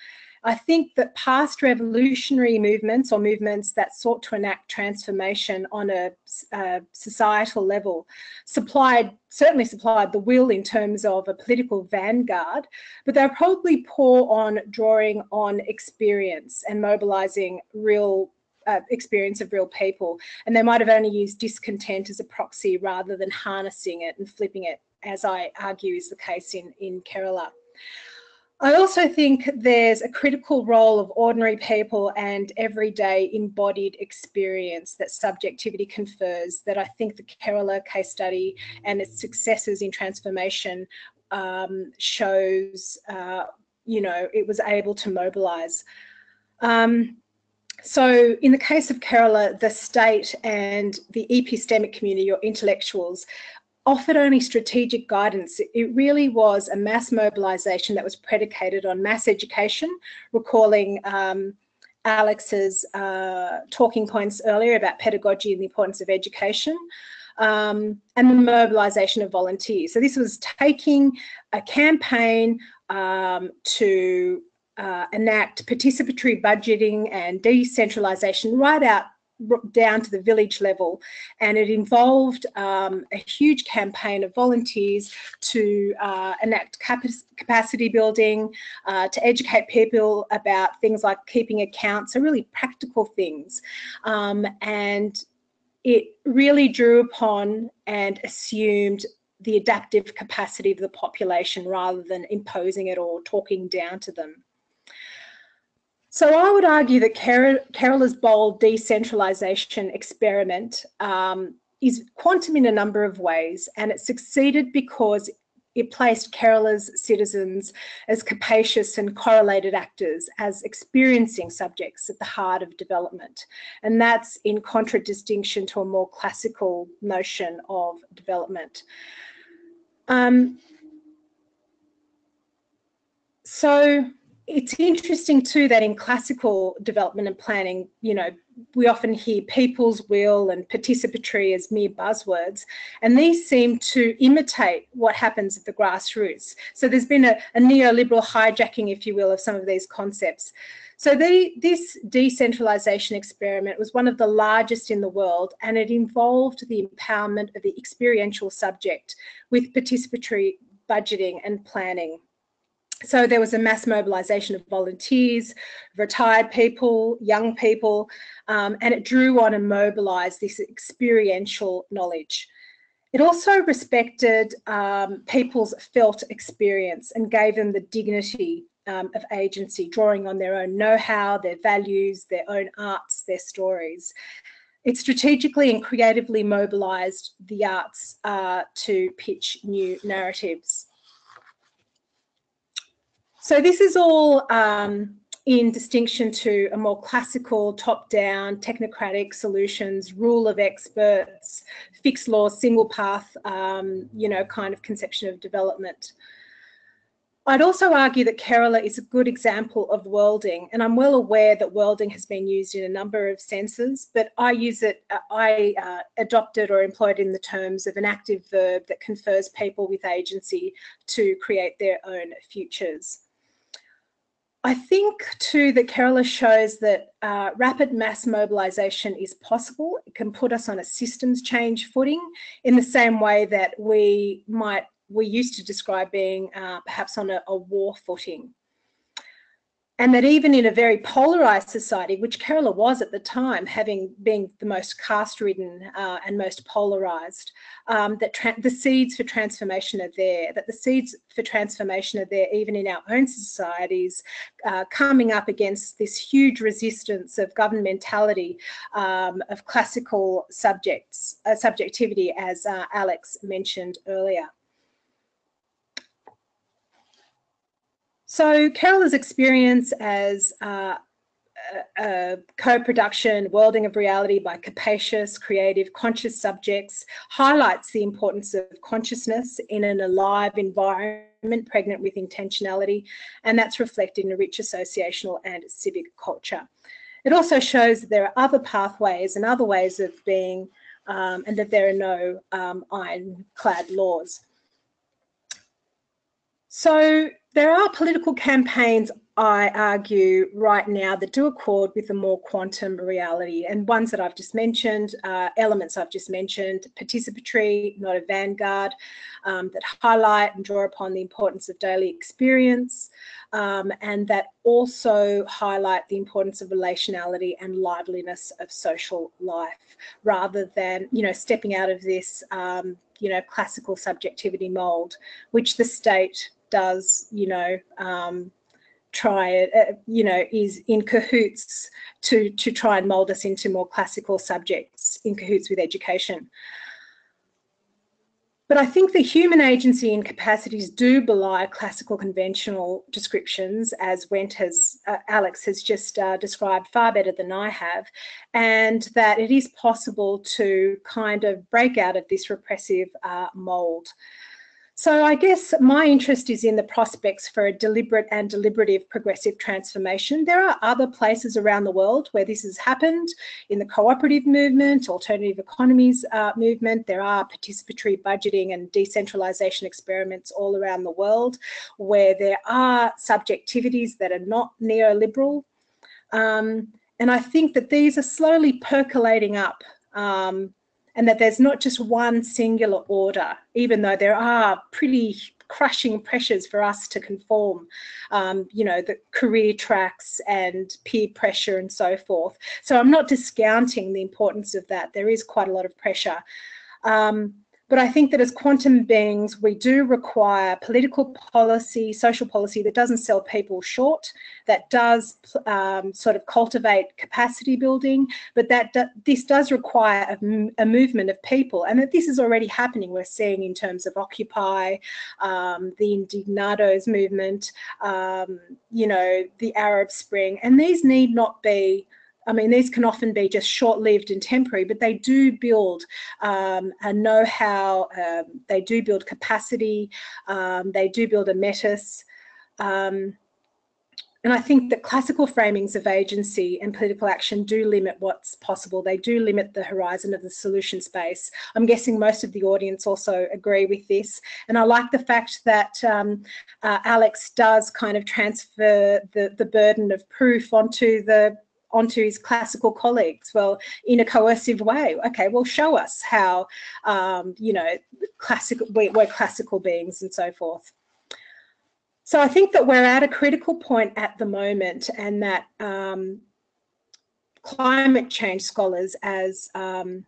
I think that past revolutionary movements or movements that sought to enact transformation on a, a, societal level supplied, certainly supplied the will in terms of a political vanguard, but they're probably poor on drawing on experience and mobilizing real uh, experience of real people. And they might have only used discontent as a proxy rather than harnessing it and flipping it, as I argue is the case in, in Kerala. I also think there's a critical role of ordinary people and everyday embodied experience that subjectivity confers that I think the Kerala case study and its successes in transformation um, shows, uh, you know, it was able to mobilise. Um, so in the case of Kerala, the state and the epistemic community or intellectuals offered only strategic guidance. It really was a mass mobilisation that was predicated on mass education, recalling um, Alex's uh, talking points earlier about pedagogy and the importance of education. Um, and the mobilisation of volunteers. So this was taking a campaign um, to uh, enact participatory budgeting and decentralisation right out down to the village level and it involved um, a huge campaign of volunteers to uh, enact capacity building, uh, to educate people about things like keeping accounts, so really practical things. Um, and it really drew upon and assumed the adaptive capacity of the population rather than imposing it or talking down to them. So I would argue that Kerala's bold decentralisation experiment um, is quantum in a number of ways, and it succeeded because it placed Kerala's citizens as capacious and correlated actors, as experiencing subjects at the heart of development. And that's in contradistinction to a more classical notion of development. Um, so it's interesting too that in classical development and planning, you know, we often hear people's will and participatory as mere buzzwords, and these seem to imitate what happens at the grassroots. So there's been a, a neoliberal hijacking, if you will, of some of these concepts. So the, this decentralisation experiment was one of the largest in the world, and it involved the empowerment of the experiential subject with participatory budgeting and planning. So there was a mass mobilisation of volunteers, retired people, young people, um, and it drew on and mobilised this experiential knowledge. It also respected um, people's felt experience and gave them the dignity um, of agency, drawing on their own know-how, their values, their own arts, their stories. It strategically and creatively mobilised the arts uh, to pitch new narratives. So this is all um, in distinction to a more classical top-down technocratic solutions, rule of experts, fixed law, single path, um, you know, kind of conception of development. I'd also argue that Kerala is a good example of worlding, and I'm well aware that worlding has been used in a number of senses, but I use it, uh, I uh, adopted or employed in the terms of an active verb that confers people with agency to create their own futures. I think too that Kerala shows that uh, rapid mass mobilisation is possible. It can put us on a systems change footing in the same way that we might we used to describe being uh, perhaps on a, a war footing and that even in a very polarized society, which Kerala was at the time, having been the most caste-ridden uh, and most polarized, um, that the seeds for transformation are there, that the seeds for transformation are there even in our own societies, uh, coming up against this huge resistance of governmentality, um, of classical subjects, uh, subjectivity, as uh, Alex mentioned earlier. So Kerala's experience as uh, a co-production worlding of reality by capacious, creative, conscious subjects highlights the importance of consciousness in an alive environment pregnant with intentionality, and that's reflected in a rich associational and civic culture. It also shows that there are other pathways and other ways of being, um, and that there are no um, ironclad laws. So there are political campaigns, I argue, right now that do accord with the more quantum reality and ones that I've just mentioned, uh, elements I've just mentioned, participatory, not a vanguard, um, that highlight and draw upon the importance of daily experience um, and that also highlight the importance of relationality and liveliness of social life rather than, you know, stepping out of this, um, you know, classical subjectivity mold, which the state does, you know, um, try uh, you know, is in cahoots to, to try and mould us into more classical subjects in cahoots with education. But I think the human agency and capacities do belie classical conventional descriptions, as Wendt has, uh, Alex has just uh, described far better than I have, and that it is possible to kind of break out of this repressive uh, mould. So I guess my interest is in the prospects for a deliberate and deliberative progressive transformation. There are other places around the world where this has happened in the cooperative movement, alternative economies uh, movement. There are participatory budgeting and decentralization experiments all around the world where there are subjectivities that are not neoliberal. Um, and I think that these are slowly percolating up um, and that there's not just one singular order, even though there are pretty crushing pressures for us to conform, um, you know, the career tracks and peer pressure and so forth. So I'm not discounting the importance of that. There is quite a lot of pressure. Um, but I think that as quantum beings, we do require political policy, social policy that doesn't sell people short, that does um, sort of cultivate capacity building, but that this does require a, a, movement of people, and that this is already happening. We're seeing in terms of Occupy, um, the Indignados movement, um, you know, the Arab Spring, and these need not be I mean, these can often be just short-lived and temporary, but they do build um, a know-how, um, they do build capacity, um, they do build a metis. Um, and I think that classical framings of agency and political action do limit what's possible. They do limit the horizon of the solution space. I'm guessing most of the audience also agree with this. And I like the fact that um, uh, Alex does kind of transfer the, the burden of proof onto the onto his classical colleagues. Well in a coercive way. Okay well show us how um, you know classical we, we're classical beings and so forth. So I think that we're at a critical point at the moment and that um, climate change scholars as um,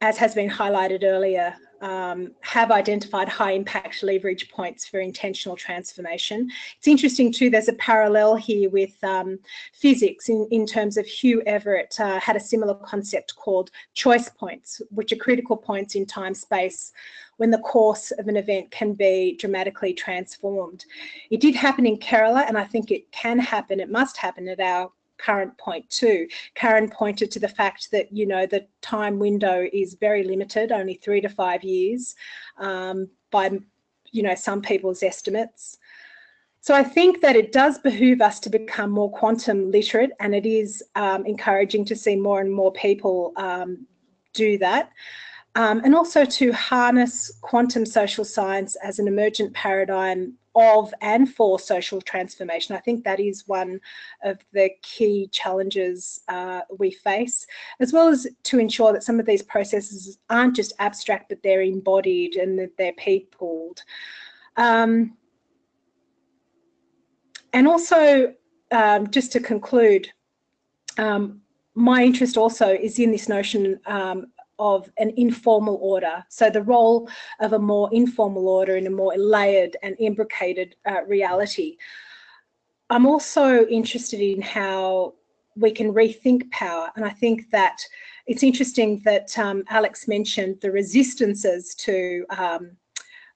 as has been highlighted earlier um, have identified high impact leverage points for intentional transformation. It's interesting too, there's a parallel here with um, physics in, in terms of Hugh Everett uh, had a similar concept called choice points, which are critical points in time space when the course of an event can be dramatically transformed. It did happen in Kerala and I think it can happen, it must happen at our current point too. Karen pointed to the fact that, you know, the time window is very limited, only three to five years um, by, you know, some people's estimates. So I think that it does behoove us to become more quantum literate and it is um, encouraging to see more and more people um, do that. Um, and also to harness quantum social science as an emergent paradigm of and for social transformation. I think that is one of the key challenges uh, we face, as well as to ensure that some of these processes aren't just abstract, but they're embodied and that they're peopled. Um, and also, um, just to conclude, um, my interest also is in this notion um, of an informal order. So the role of a more informal order in a more layered and imbricated uh, reality. I'm also interested in how we can rethink power. And I think that it's interesting that um, Alex mentioned the resistances to um,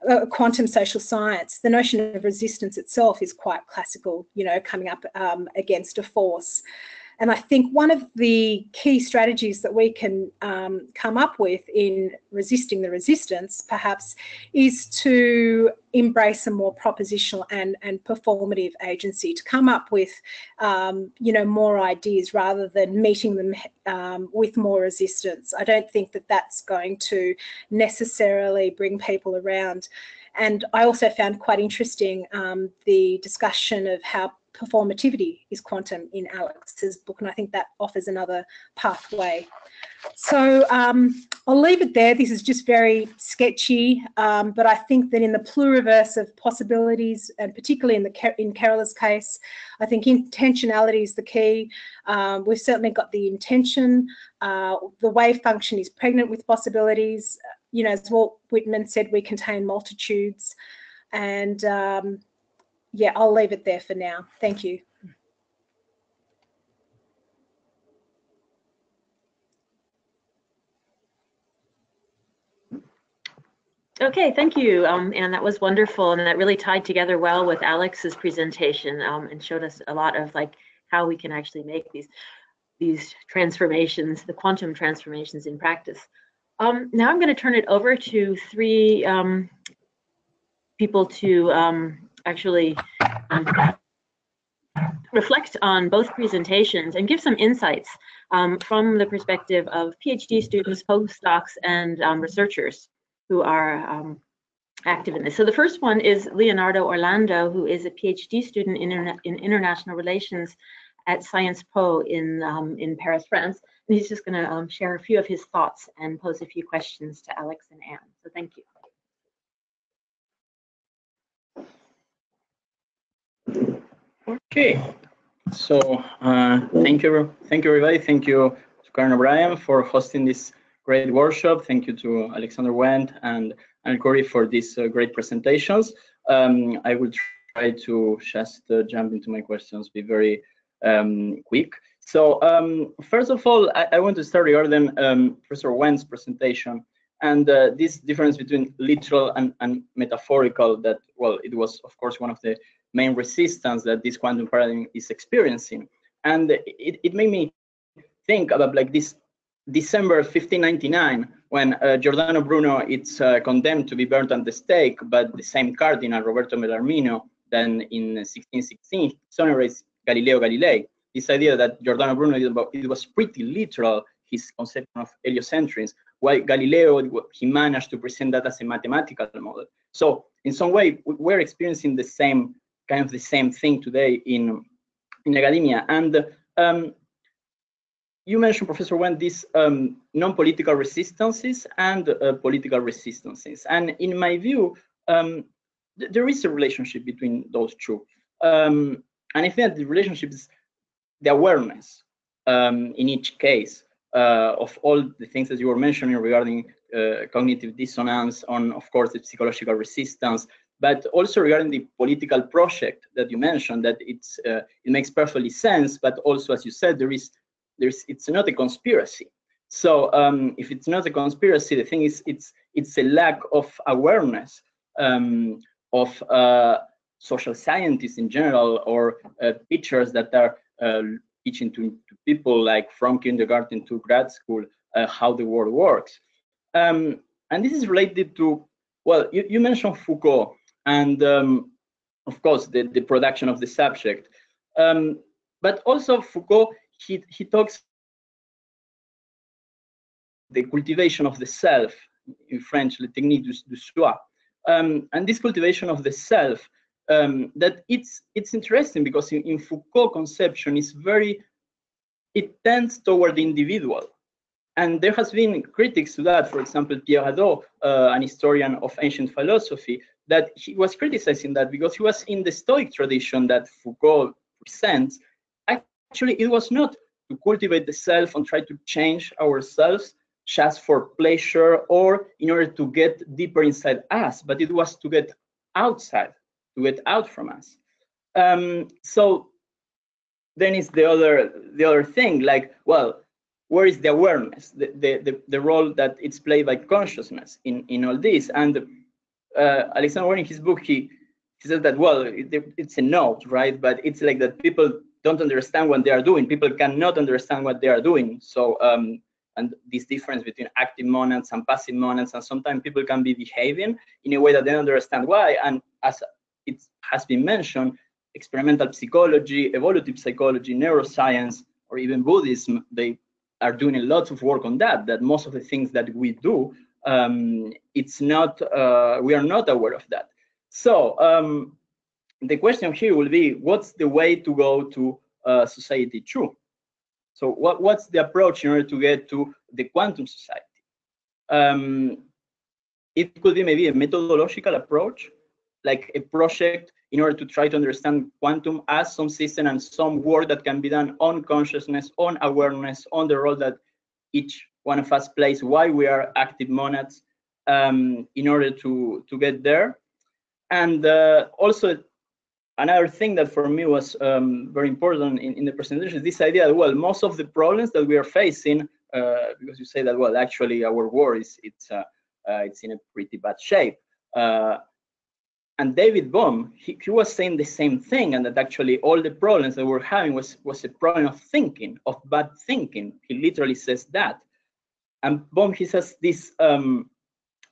uh, quantum social science. The notion of resistance itself is quite classical, you know, coming up um, against a force. And I think one of the key strategies that we can um, come up with in resisting the resistance, perhaps, is to embrace a more propositional and, and performative agency, to come up with, um, you know, more ideas rather than meeting them um, with more resistance. I don't think that that's going to necessarily bring people around. And I also found quite interesting um, the discussion of how performativity is quantum in Alex's book, and I think that offers another pathway. So um, I'll leave it there. This is just very sketchy, um, but I think that in the pluriverse of possibilities, and particularly in the in Kerala's case, I think intentionality is the key. Um, we've certainly got the intention. Uh, the wave function is pregnant with possibilities. You know, as Walt Whitman said, we contain multitudes, and um, yeah, I'll leave it there for now. Thank you. Okay, thank you. Um, and that was wonderful. And that really tied together well with Alex's presentation um, and showed us a lot of like how we can actually make these these transformations, the quantum transformations in practice. Um, now I'm going to turn it over to three um, people to um, actually um, reflect on both presentations and give some insights um, from the perspective of PhD students, postdocs, and um, researchers who are active in this. So the first one is Leonardo Orlando, who is a PhD student in, interna in international relations at Sciences Po in, in Paris, France. He's just going to um, share a few of his thoughts and pose a few questions to Alex and Anne. So thank you. Okay, so uh, thank you, thank you everybody. Thank you to Karen O'Brien for hosting this great workshop. Thank you to Alexander Wendt and Anne Corey for these uh, great presentations. Um, I will try to just uh, jump into my questions, be very um, quick. So um, first of all, I, I, want to start regarding um, Professor Wendt's presentation and uh, this difference between literal and, and metaphorical that, well, it was of course one of the main resistance that this quantum paradigm is experiencing. And it, it made me think about like this December 1599, when uh, Giordano Bruno is uh, condemned to be burnt at the stake, but the same cardinal, Roberto Bellarmino, then in 1616 exonerates Galileo Galilei. This idea that Giordano Bruno, it was pretty literal, his conception of heliocentrism, while Galileo, he managed to present that as a mathematical model. So in some way, we're experiencing the same kind of the same thing today in in academia. And um, you mentioned, Professor Wendt, these um, non-political resistances and uh, political resistances. And in my view, um, th there is a relationship between those two. Um, and I think that the relationship is the awareness um, in each case uh, of all the things that you were mentioning regarding uh, cognitive dissonance, on, of course, the psychological resistance, but also regarding the political project that you mentioned, that it's uh, it makes perfectly sense, but also, as you said, there is there's it's not a conspiracy. So um, if it's not a conspiracy, the thing is, it's it's a lack of awareness um, of uh, social scientists in general or uh, teachers that are teaching to, to, people like from kindergarten to grad school uh, how the world works. Um, and this is related to, well, you, you mentioned Foucault and um, of course the, the production of the subject. Um, but also Foucault, he, he talks the cultivation of the self, in French, le technique du, du soi. Um, and this cultivation of the self, um, that it's it's interesting because in, in Foucault conception is very, it tends toward the individual. And there has been critics to that. For example, Pierre Hadot, uh, an historian of ancient philosophy, that he was criticizing that because he was in the Stoic tradition that Foucault presents. Actually, it was not to cultivate the self and try to change ourselves just for pleasure or in order to get deeper inside us, but it was to get outside, get out from us. Um, so then is the other the other thing, like, well, where is the awareness, the, the, the, the role that it's played by consciousness in, in all this? And uh, Alexander in his book, he, he says that, well, it, it's a note, right? But it's like that people don't understand what they are doing. People cannot understand what they are doing. So, um, and this difference between active monads and passive monads, and sometimes people can be behaving in a way that they don't understand why. And as it has been mentioned, experimental psychology, evolutive psychology, neuroscience, or even Buddhism, they are doing a lot of work on that, that most of the things that we do, um, it's not, uh, we are not aware of that. So um, the question here will be, what's the way to go to uh, society two? So what, what's the approach in order to get to the quantum society? Um, it could be maybe a methodological approach, like a project in order to try to understand quantum as some system and some work that can be done on consciousness, on awareness, on the role that each one of us plays, why we are active monads, um, in order to, to get there. And uh, also another thing that for me was um, very important in, in, the presentation is this idea that, well, most of the problems that we are facing, uh, because you say that, well, actually our world is it's, uh, uh it's in a pretty bad shape. Uh, and David Bohm, he, he, was saying the same thing, and that actually all the problems that we're having was, was a problem of thinking, of bad thinking. He literally says that. And Bohm, he says this, um,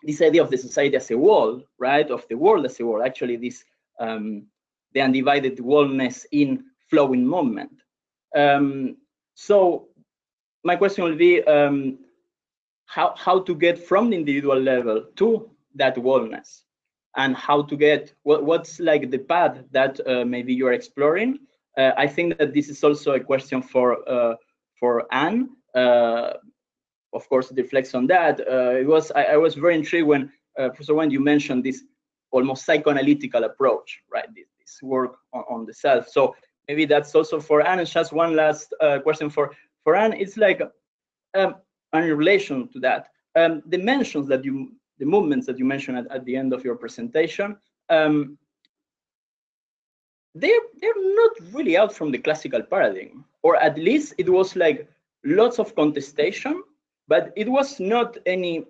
this idea of the society as a wall, right, of the world as a wall, actually this um, the undivided wholeness in flowing movement. Um, so my question will be um, how, how to get from the individual level to that wholeness and how to get what, what's like the path that uh, maybe you're exploring. Uh, I think that this is also a question for uh, for Anne. Uh, of course, it reflects on that. Uh, it was I, I, was very intrigued when uh, Professor when you mentioned this almost psychoanalytical approach, right? This, this work on, on, the self. So maybe that's also for Anne. And just one last question for, for Anne. It's like, um, in relation to that, um, the mentions that you, the movements that you mentioned at, at the end of your presentation, um, they're, they're not really out from the classical paradigm, or at least it was like lots of contestation, but it was not any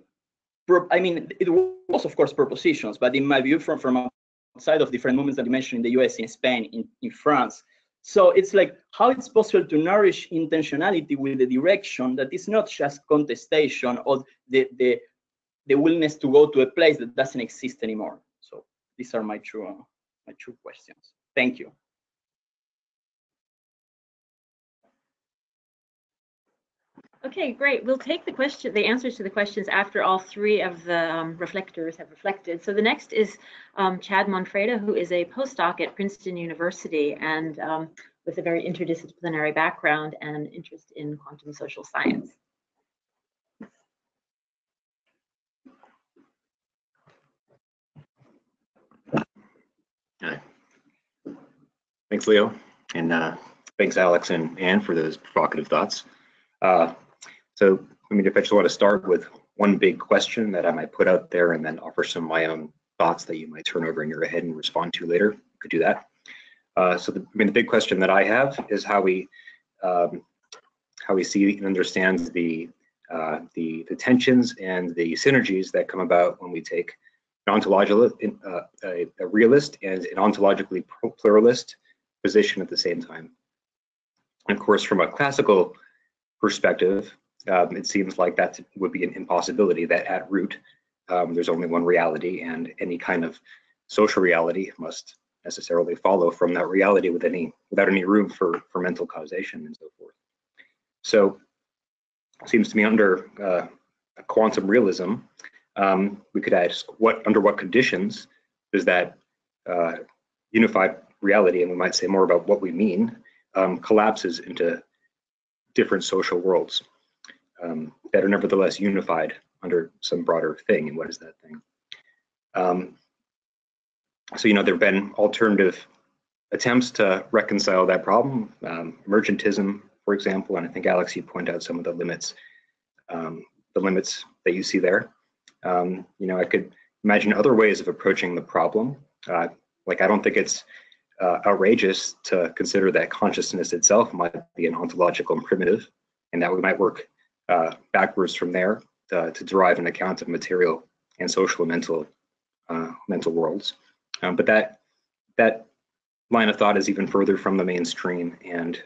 I mean, it was of course propositions, but in my view, from from outside of different movements that you mentioned in the US, in Spain, in, in France. So it's like how it's possible to nourish intentionality with the direction that is not just contestation or the, the, the willingness to go to a place that doesn't exist anymore. So these are my true, my true questions. Thank you. Okay, great. We'll take the question, the answers to the questions after all three of the um, reflectors have reflected. So the next is um, Chad Monfreda, who is a postdoc at Princeton University and um, with a very interdisciplinary background and interest in quantum social science. Hi. Thanks, Leo, and uh, thanks, Alex and Anne, for those provocative thoughts. Uh, so I mean, if I just want to start with one big question that I might put out there and then offer some of my own thoughts that you might turn over in your head and respond to later, you could do that. Uh, so the, I mean, the big question that I have is how we um, how we see and understand the, uh, the the tensions and the synergies that come about when we take an ontological, uh, a, a realist and an ontologically pluralist position at the same time. Of course, from a classical perspective, um, it seems like that would be an impossibility that at root, um, there's only one reality and any kind of social reality must necessarily follow from that reality with any, without any room for, for mental causation and so forth. So it seems to me under uh, quantum realism, um, we could ask what under what conditions does that uh, unified reality, and we might say more about what we mean, um, collapses into different social worlds um, that are nevertheless unified under some broader thing. And what is that thing? Um, so, you know, there have been alternative attempts to reconcile that problem. Um, emergentism, for example, and I think Alex, you point out some of the limits, um, the limits that you see there. Um, you know, I could imagine other ways of approaching the problem. Uh, like, I don't think it's uh, outrageous to consider that consciousness itself might be an ontological primitive, and that we might work uh, backwards from there to, to, derive an account of material and social and mental uh, mental worlds. Um, but that that line of thought is even further from the mainstream and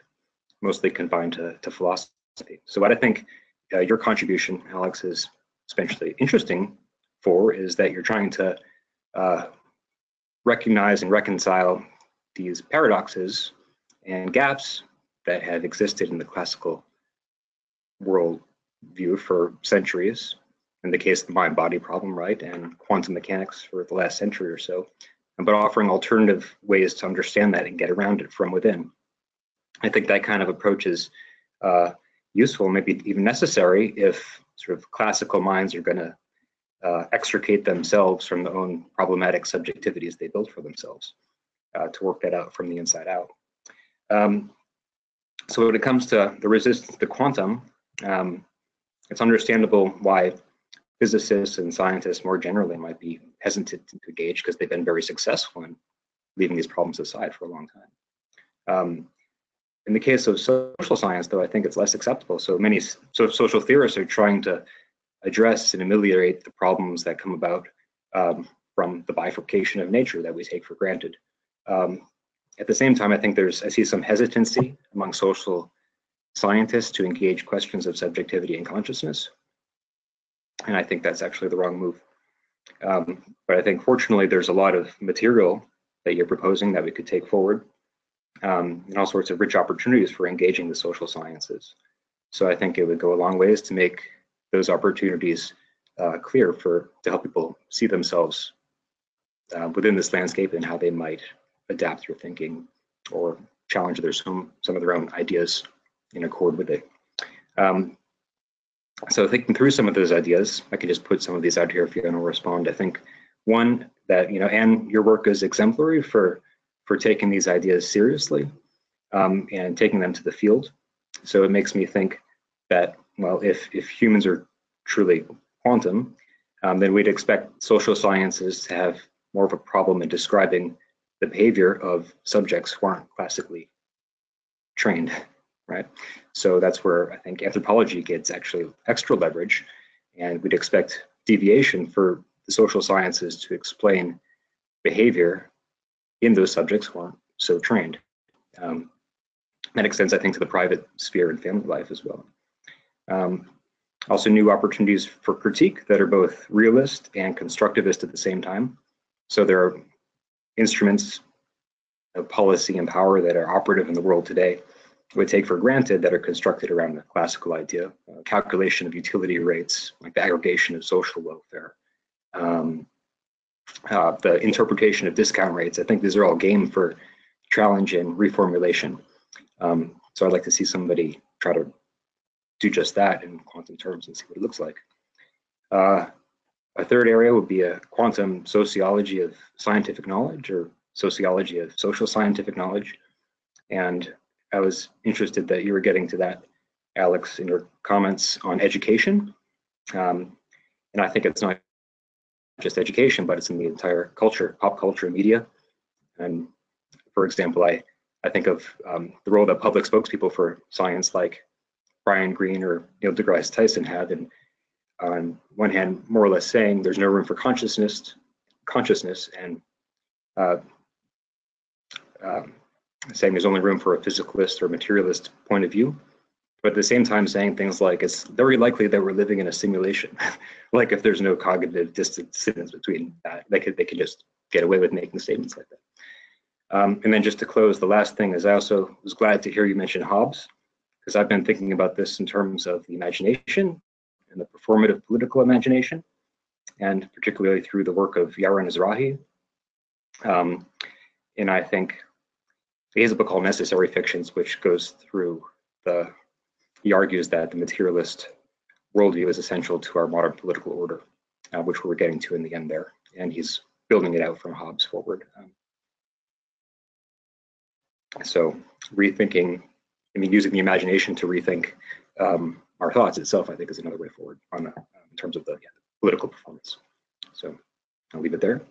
mostly confined to, to philosophy. So what I think uh, your contribution, Alex, is especially interesting for is that you're trying to uh, recognize and reconcile these paradoxes and gaps that have existed in the classical world view for centuries, in the case of the mind-body problem, right, and quantum mechanics for the last century or so, but offering alternative ways to understand that and get around it from within. I think that kind of approach is uh, useful, maybe even necessary if sort of classical minds are going to uh, extricate themselves from the own problematic subjectivities they built for themselves uh, to work that out from the inside out. Um, so when it comes to the resistance to quantum, um, it's understandable why physicists and scientists more generally might be hesitant to engage because they've been very successful in leaving these problems aside for a long time. Um, in the case of social science, though, I think it's less acceptable. So many so social theorists are trying to address and ameliorate the problems that come about um, from the bifurcation of nature that we take for granted. Um, at the same time, I think there's, I see some hesitancy among social scientists to engage questions of subjectivity and consciousness. And I think that's actually the wrong move. Um, but I think fortunately, there's a lot of material that you're proposing that we could take forward um, and all sorts of rich opportunities for engaging the social sciences. So I think it would go a long ways to make those opportunities uh, clear for to help people see themselves uh, within this landscape and how they might adapt their thinking or challenge their some some of their own ideas in accord with it. Um, so thinking through some of those ideas, I can just put some of these out here if you want to respond. I think one that you know, and your work is exemplary for for taking these ideas seriously um, and taking them to the field. So it makes me think that well, if if humans are truly quantum, um, then we'd expect social sciences to have more of a problem in describing the behavior of subjects who aren't classically trained, right? So that's where I think anthropology gets actually extra leverage, and we'd expect deviation for the social sciences to explain behavior in those subjects who aren't so trained. Um, that extends, I think, to the private sphere and family life as well. Um, also, new opportunities for critique that are both realist and constructivist at the same time. So there are instruments of policy and power that are operative in the world today we take for granted that are constructed around the classical idea, uh, calculation of utility rates, like the aggregation of social welfare, um, uh, the interpretation of discount rates. I think these are all game for challenge and reformulation. Um, so I'd like to see somebody try to do just that in quantum terms and see what it looks like. Uh, a third area would be a quantum sociology of scientific knowledge or sociology of social scientific knowledge. And I was interested that you were getting to that, Alex, in your comments on education. Um, and I think it's not just education, but it's in the entire culture, pop culture, media. And for example, I, I think of um, the role that public spokespeople for science like Brian Greene or Neil deGrasse Tyson have in on one hand, more or less saying there's no room for consciousness, consciousness, and uh, um, saying there's only room for a physicalist or materialist point of view, but at the same time saying things like it's very likely that we're living in a simulation. like if there's no cognitive distance between that, they could they could just get away with making statements like that. Um, and then just to close, the last thing is I also was glad to hear you mention Hobbes, because I've been thinking about this in terms of the imagination and the performative political imagination, and particularly through the work of Yaron Ezrahi. Um, and I think he has a book called Necessary Fictions, which goes through the, he argues that the materialist worldview is essential to our modern political order, uh, which we're getting to in the end there. And he's building it out from Hobbes forward. Um, so rethinking, I mean, using the imagination to rethink um, our thoughts itself, I think is another way forward on the, in terms of the, yeah, political performance. So I'll leave it there.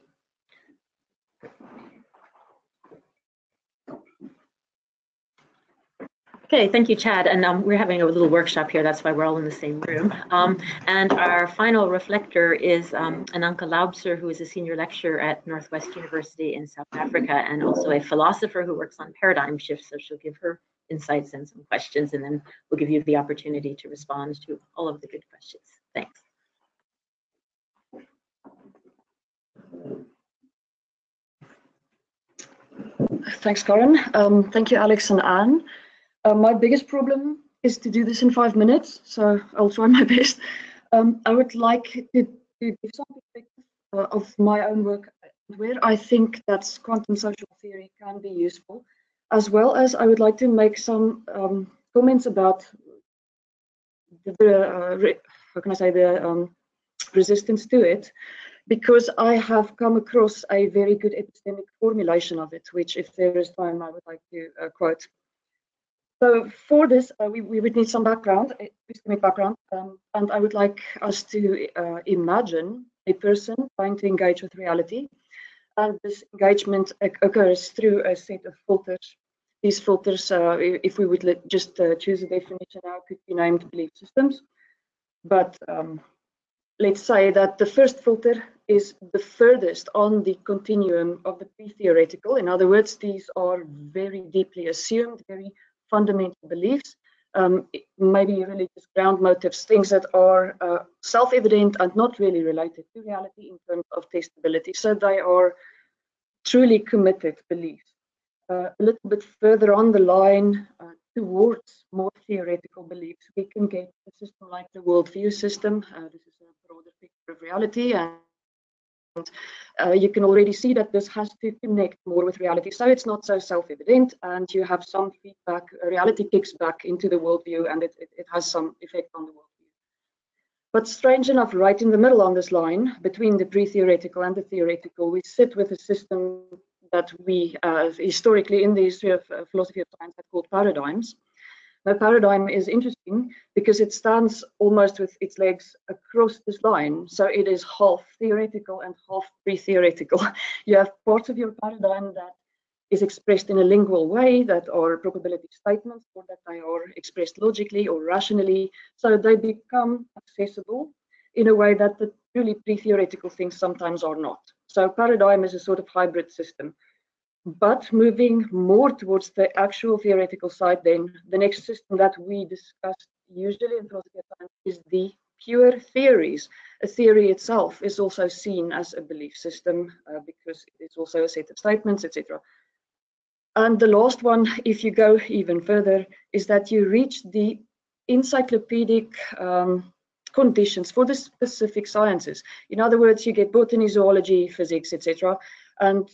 Okay, thank you, Chad. And um, we're having a little workshop here. That's why we're all in the same room. Um, and our final reflector is um, Ananka Laubser, who is a senior lecturer at Northwest University in South Africa and also a philosopher who works on paradigm shifts. So she'll give her insights and some questions, and then we'll give you the opportunity to respond to all of the good questions. Thanks. Thanks, Karen. Um, thank you, Alex and Anne. Uh, my biggest problem is to do this in five minutes, so I'll try my best. Um, I would like to, to give some perspective uh, of my own work where I think that quantum social theory can be useful, as well as I would like to make some um, comments about the, uh, how can I say the um, resistance to it, because I have come across a very good epistemic formulation of it, which, if there is time, I would like to uh, quote. So for this, uh, we, we would need some background, epistemic background, um, and I would like us to uh, imagine a person trying to engage with reality. And this engagement occurs through a set of filters. These filters, uh, if we would just uh, choose a definition now, could be named belief systems. But um, let's say that the first filter is the furthest on the continuum of the pre-theoretical. In other words, these are very deeply assumed, very fundamental beliefs, um, maybe religious ground motives, things that are uh, self-evident and not really related to reality in terms of testability. So they are truly committed beliefs. Uh, a little bit further on the line uh, towards more theoretical beliefs, we can get a system like the worldview system. Uh, this is a broader picture of reality and uh, you can already see that this has to connect more with reality. So it's not so self-evident and you have some feedback, reality kicks back into the worldview and it, it, it, has some effect on the worldview. But strange enough, right in the middle on this line, between the pre-theoretical and the theoretical, we sit with a system that we uh, historically in the history of uh, philosophy of science have called paradigms. My paradigm is interesting because it stands almost with its legs across this line. So it is half theoretical and half pre-theoretical. you have parts of your paradigm that is expressed in a lingual way that are probability statements or that they are expressed logically or rationally. So they become accessible in a way that the truly pre-theoretical things sometimes are not. So paradigm is a sort of hybrid system. But moving more towards the actual theoretical side, then the next system that we discuss usually in philosophy science is the pure theories. A theory itself is also seen as a belief system uh, because it's also a set of statements, etc. And the last one, if you go even further, is that you reach the encyclopedic um, conditions for the specific sciences. In other words, you get botany, zoology, physics, etc. And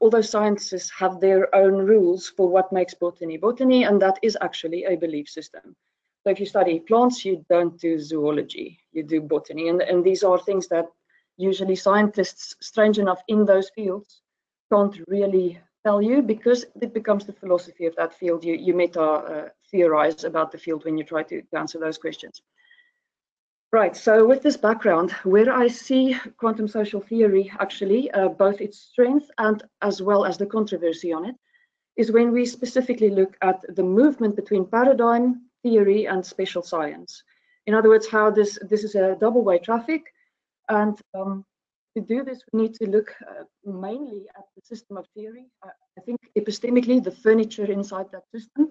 although scientists have their own rules for what makes botany botany, and that is actually a belief system. So if you study plants, you don't do zoology, you do botany. And, and these are things that usually scientists, strange enough, in those fields can't really tell you because it becomes the philosophy of that field. You, you meta uh, theorize about the field when you try to answer those questions. Right, so with this background, where I see quantum social theory actually, uh, both its strength and as well as the controversy on it, is when we specifically look at the movement between paradigm theory and special science. In other words, how this, this is a double-way traffic. And um, to do this, we need to look uh, mainly at the system of theory. Uh, I think epistemically, the furniture inside that system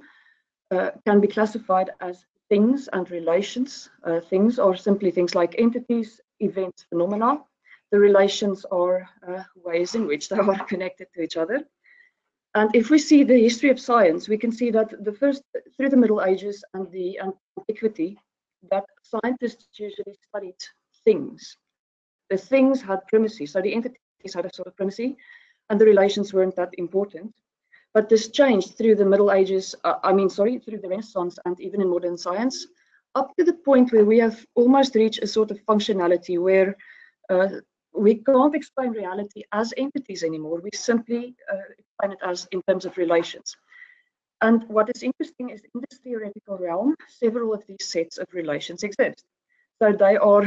uh, can be classified as things and relations. Uh, things are simply things like entities, events, phenomena. The relations are uh, ways in which they are connected to each other. And if we see the history of science, we can see that the first, through the Middle Ages and the antiquity, that scientists usually studied things. The things had primacy, so the entities had a sort of primacy, and the relations weren't that important. But this changed through the Middle Ages, uh, I mean, sorry, through the Renaissance and even in modern science, up to the point where we have almost reached a sort of functionality where uh, we can't explain reality as entities anymore. We simply uh, explain it as in terms of relations. And what is interesting is in this theoretical realm, several of these sets of relations exist. So they are,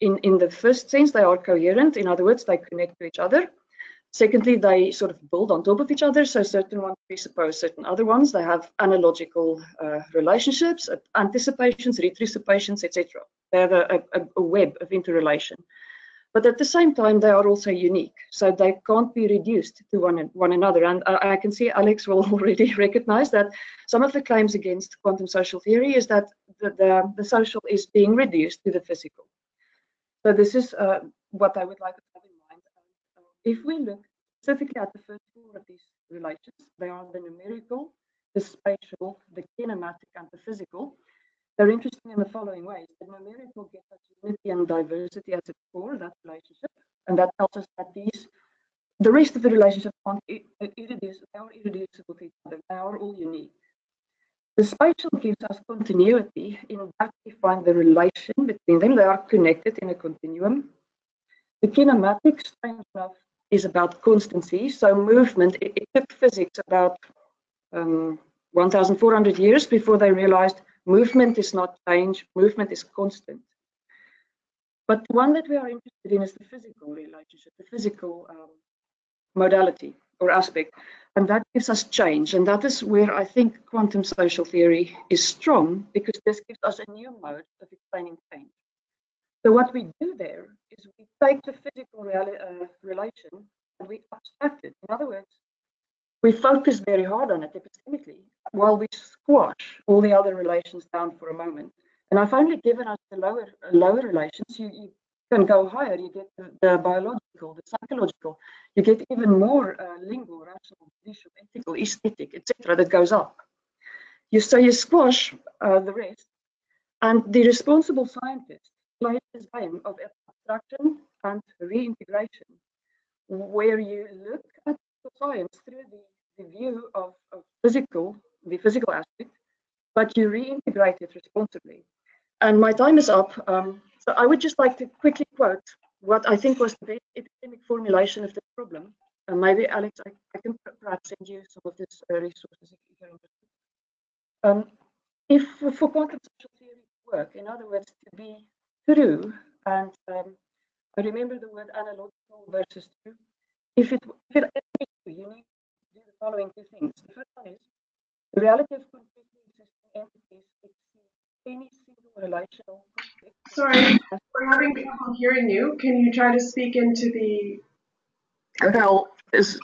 in, in the first sense, they are coherent. In other words, they connect to each other. Secondly, they sort of build on top of each other. So certain ones presuppose certain other ones. They have analogical uh, relationships, anticipations, retrocipations, etc. They have a, a, web of interrelation. But at the same time, they are also unique. So they can't be reduced to one, one another. And I, I, can see Alex will already recognize that some of the claims against quantum social theory is that the, the, the social is being reduced to the physical. So this is uh, what I would like to. If we look specifically at the first four of these relations, they are the numerical, the spatial, the kinematic, and the physical. They're interesting in the following ways. The numerical gives us unity and diversity at its core, that relationship, and that tells us that these, the rest of the relationship aren't uh, irreducible, they are irreducible to each other. They are all unique. The spatial gives us continuity. In that, we find the relation between them. They are connected in a continuum. The kinematic, strange enough, is about constancy. So movement, it, it took physics about um, 1,400 years before they realized movement is not change, movement is constant. But the one that we are interested in is the physical relationship, the physical um, modality or aspect. And that gives us change. And that is where I think quantum social theory is strong because this gives us a new mode of explaining change. So what we do there is we take the physical uh, relation and we abstract it. In other words, we focus very hard on it epistemically while we squash all the other relations down for a moment. And I've only given us the lower lower relations. You, you can go higher. You get the, the biological, the psychological. You get even more uh, lingual, rational, judicial, ethical, aesthetic, etc. That goes up. You so you squash uh, the rest, and the responsible scientist this game of abstraction and reintegration, where you look at the science through the, the view of, of physical, the physical aspect, but you reintegrate it responsibly. And my time is up. Um, so I would just like to quickly quote what I think was the best epistemic formulation of the problem. And maybe, Alex, I, I, can perhaps send you some of these uh, resources if you're interested. Um, if for quantum social theory to work, in other words, to be true, and um, I remember the word analogical versus true. If it, if it is true, you need to do the following two things. The first one is the reality of completely existing entities exceeds any single relational conflict. Sorry, we're having trouble hearing you. Can you try to speak into the? Well, is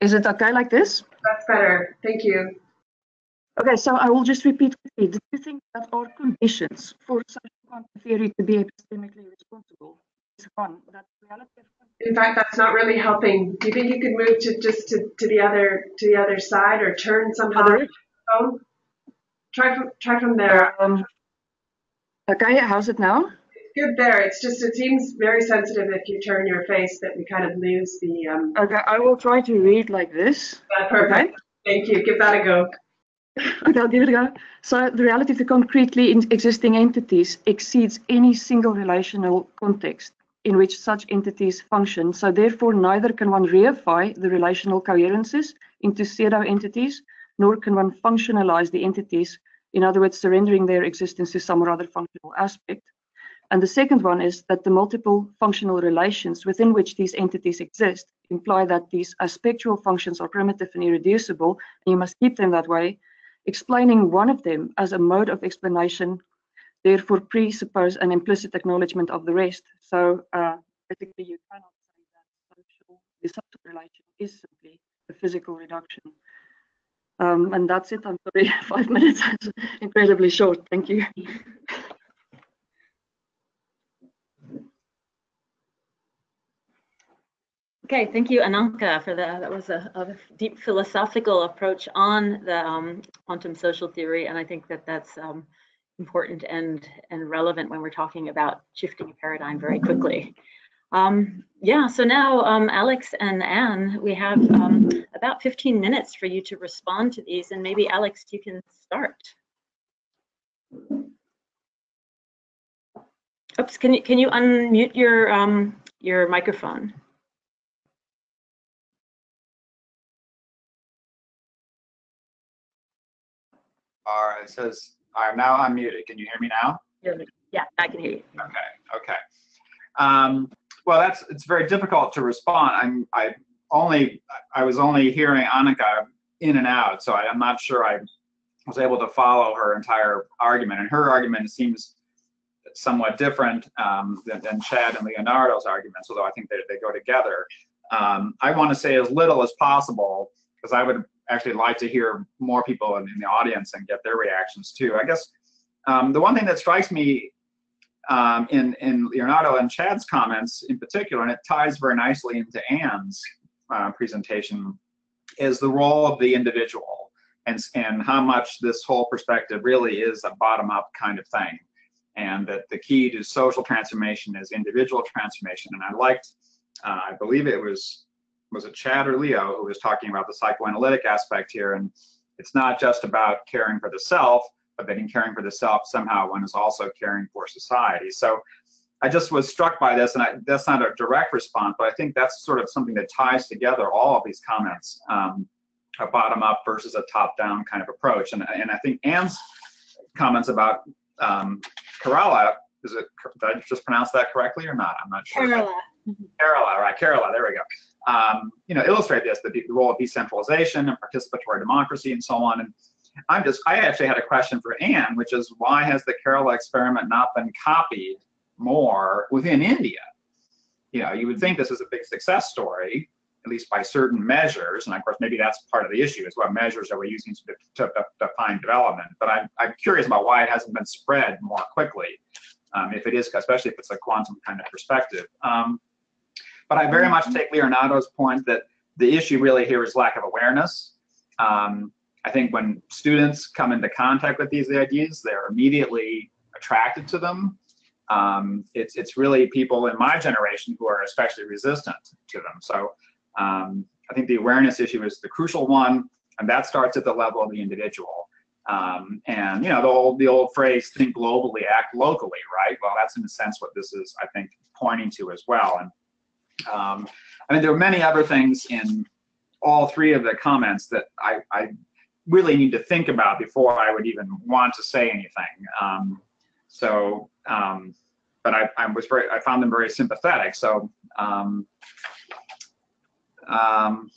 is it okay like this? That's better. Thank you. Okay, so I will just repeat quickly. Do you think that are conditions for social quantum theory to be epistemically responsible? Is one that reality in fact, that's not really helping. Do you think you could move to just to, to the other to the other side or turn somehow? Other? Phone? Try from try from there. Um, okay, how's it now? Good there. It's just it seems very sensitive if you turn your face that we kind of lose the. Um, okay, I will try to read like this. Yeah, perfect. Okay. Thank you. Give that a go. Okay, I'll give it a go. So the reality of the concretely existing entities exceeds any single relational context in which such entities function. So therefore, neither can one reify the relational coherences into pseudo entities, nor can one functionalize the entities, in other words, surrendering their existence to some or other functional aspect. And the second one is that the multiple functional relations within which these entities exist imply that these aspectual functions are primitive and irreducible, and you must keep them that way, explaining one of them as a mode of explanation therefore presuppose an implicit acknowledgement of the rest. So uh, basically you cannot say that social, the social relation is simply a physical reduction. Um, and that's it. I'm sorry, five minutes is incredibly short. Thank you. Okay, thank you, Ananka, for that. That was a, a deep philosophical approach on the um, quantum social theory, and I think that that's um, important and and relevant when we're talking about shifting a paradigm very quickly. Um, yeah, so now um, Alex and Anne, we have um, about 15 minutes for you to respond to these, and maybe Alex, you can start. Oops, can you can you unmute your um, your microphone? All right, it says I'm now unmuted. Can you hear me now? Yeah, I can hear you. Okay, okay. Um, well, that's it's very difficult to respond. I'm I only I was only hearing Annika in and out, so I, am not sure I was able to follow her entire argument. And her argument seems somewhat different um, than, than, Chad and Leonardo's arguments, although I think they, they go together. Um, I want to say as little as possible because I would actually like to hear more people in, in, the audience and get their reactions too. I guess um, the one thing that strikes me um, in, in Leonardo and Chad's comments in particular, and it ties very nicely into Anne's uh, presentation, is the role of the individual and, and how much this whole perspective really is a bottom-up kind of thing. And that the key to social transformation is individual transformation. And I liked, uh, I believe it was was it Chad or Leo who was talking about the psychoanalytic aspect here. And it's not just about caring for the self, but then caring for the self somehow one is also caring for society. So I just was struck by this, and I, that's not a direct response, but I think that's sort of something that ties together all of these comments, um, a bottom-up versus a top-down kind of approach. And, and I think Anne's comments about um, Kerala, is it, did I just pronounce that correctly or not? I'm not sure. Kerala. Kerala, right, Kerala, there we go um, you know, illustrate this, the, the role of decentralization and participatory democracy and so on. And I'm just, I actually had a question for Anne, which is why has the Kerala experiment not been copied more within India? You know, you would think this is a big success story, at least by certain measures. And of course, maybe that's part of the issue is what measures are we using to, to, to define development. But I'm, I'm curious about why it hasn't been spread more quickly, um, if it is, especially if it's a quantum kind of perspective. Um, but I very much mm-hmm. take Leonardo's point that the issue really here is lack of awareness. Um, I think when students come into contact with these ideas, they're immediately attracted to them. Um, it's, it's really people in my generation who are especially resistant to them. So um, I think the awareness issue is the crucial one, and that starts at the level of the individual. Um, and you know the old the old phrase "think globally, act locally," right? Well, that's in a sense what this is, I think, pointing to as well. And um, I mean, there are many other things in all three of the comments that I, I really need to think about before I would even want to say anything. Um, so, um, but I, I, was very, I found them very sympathetic. So, um, um,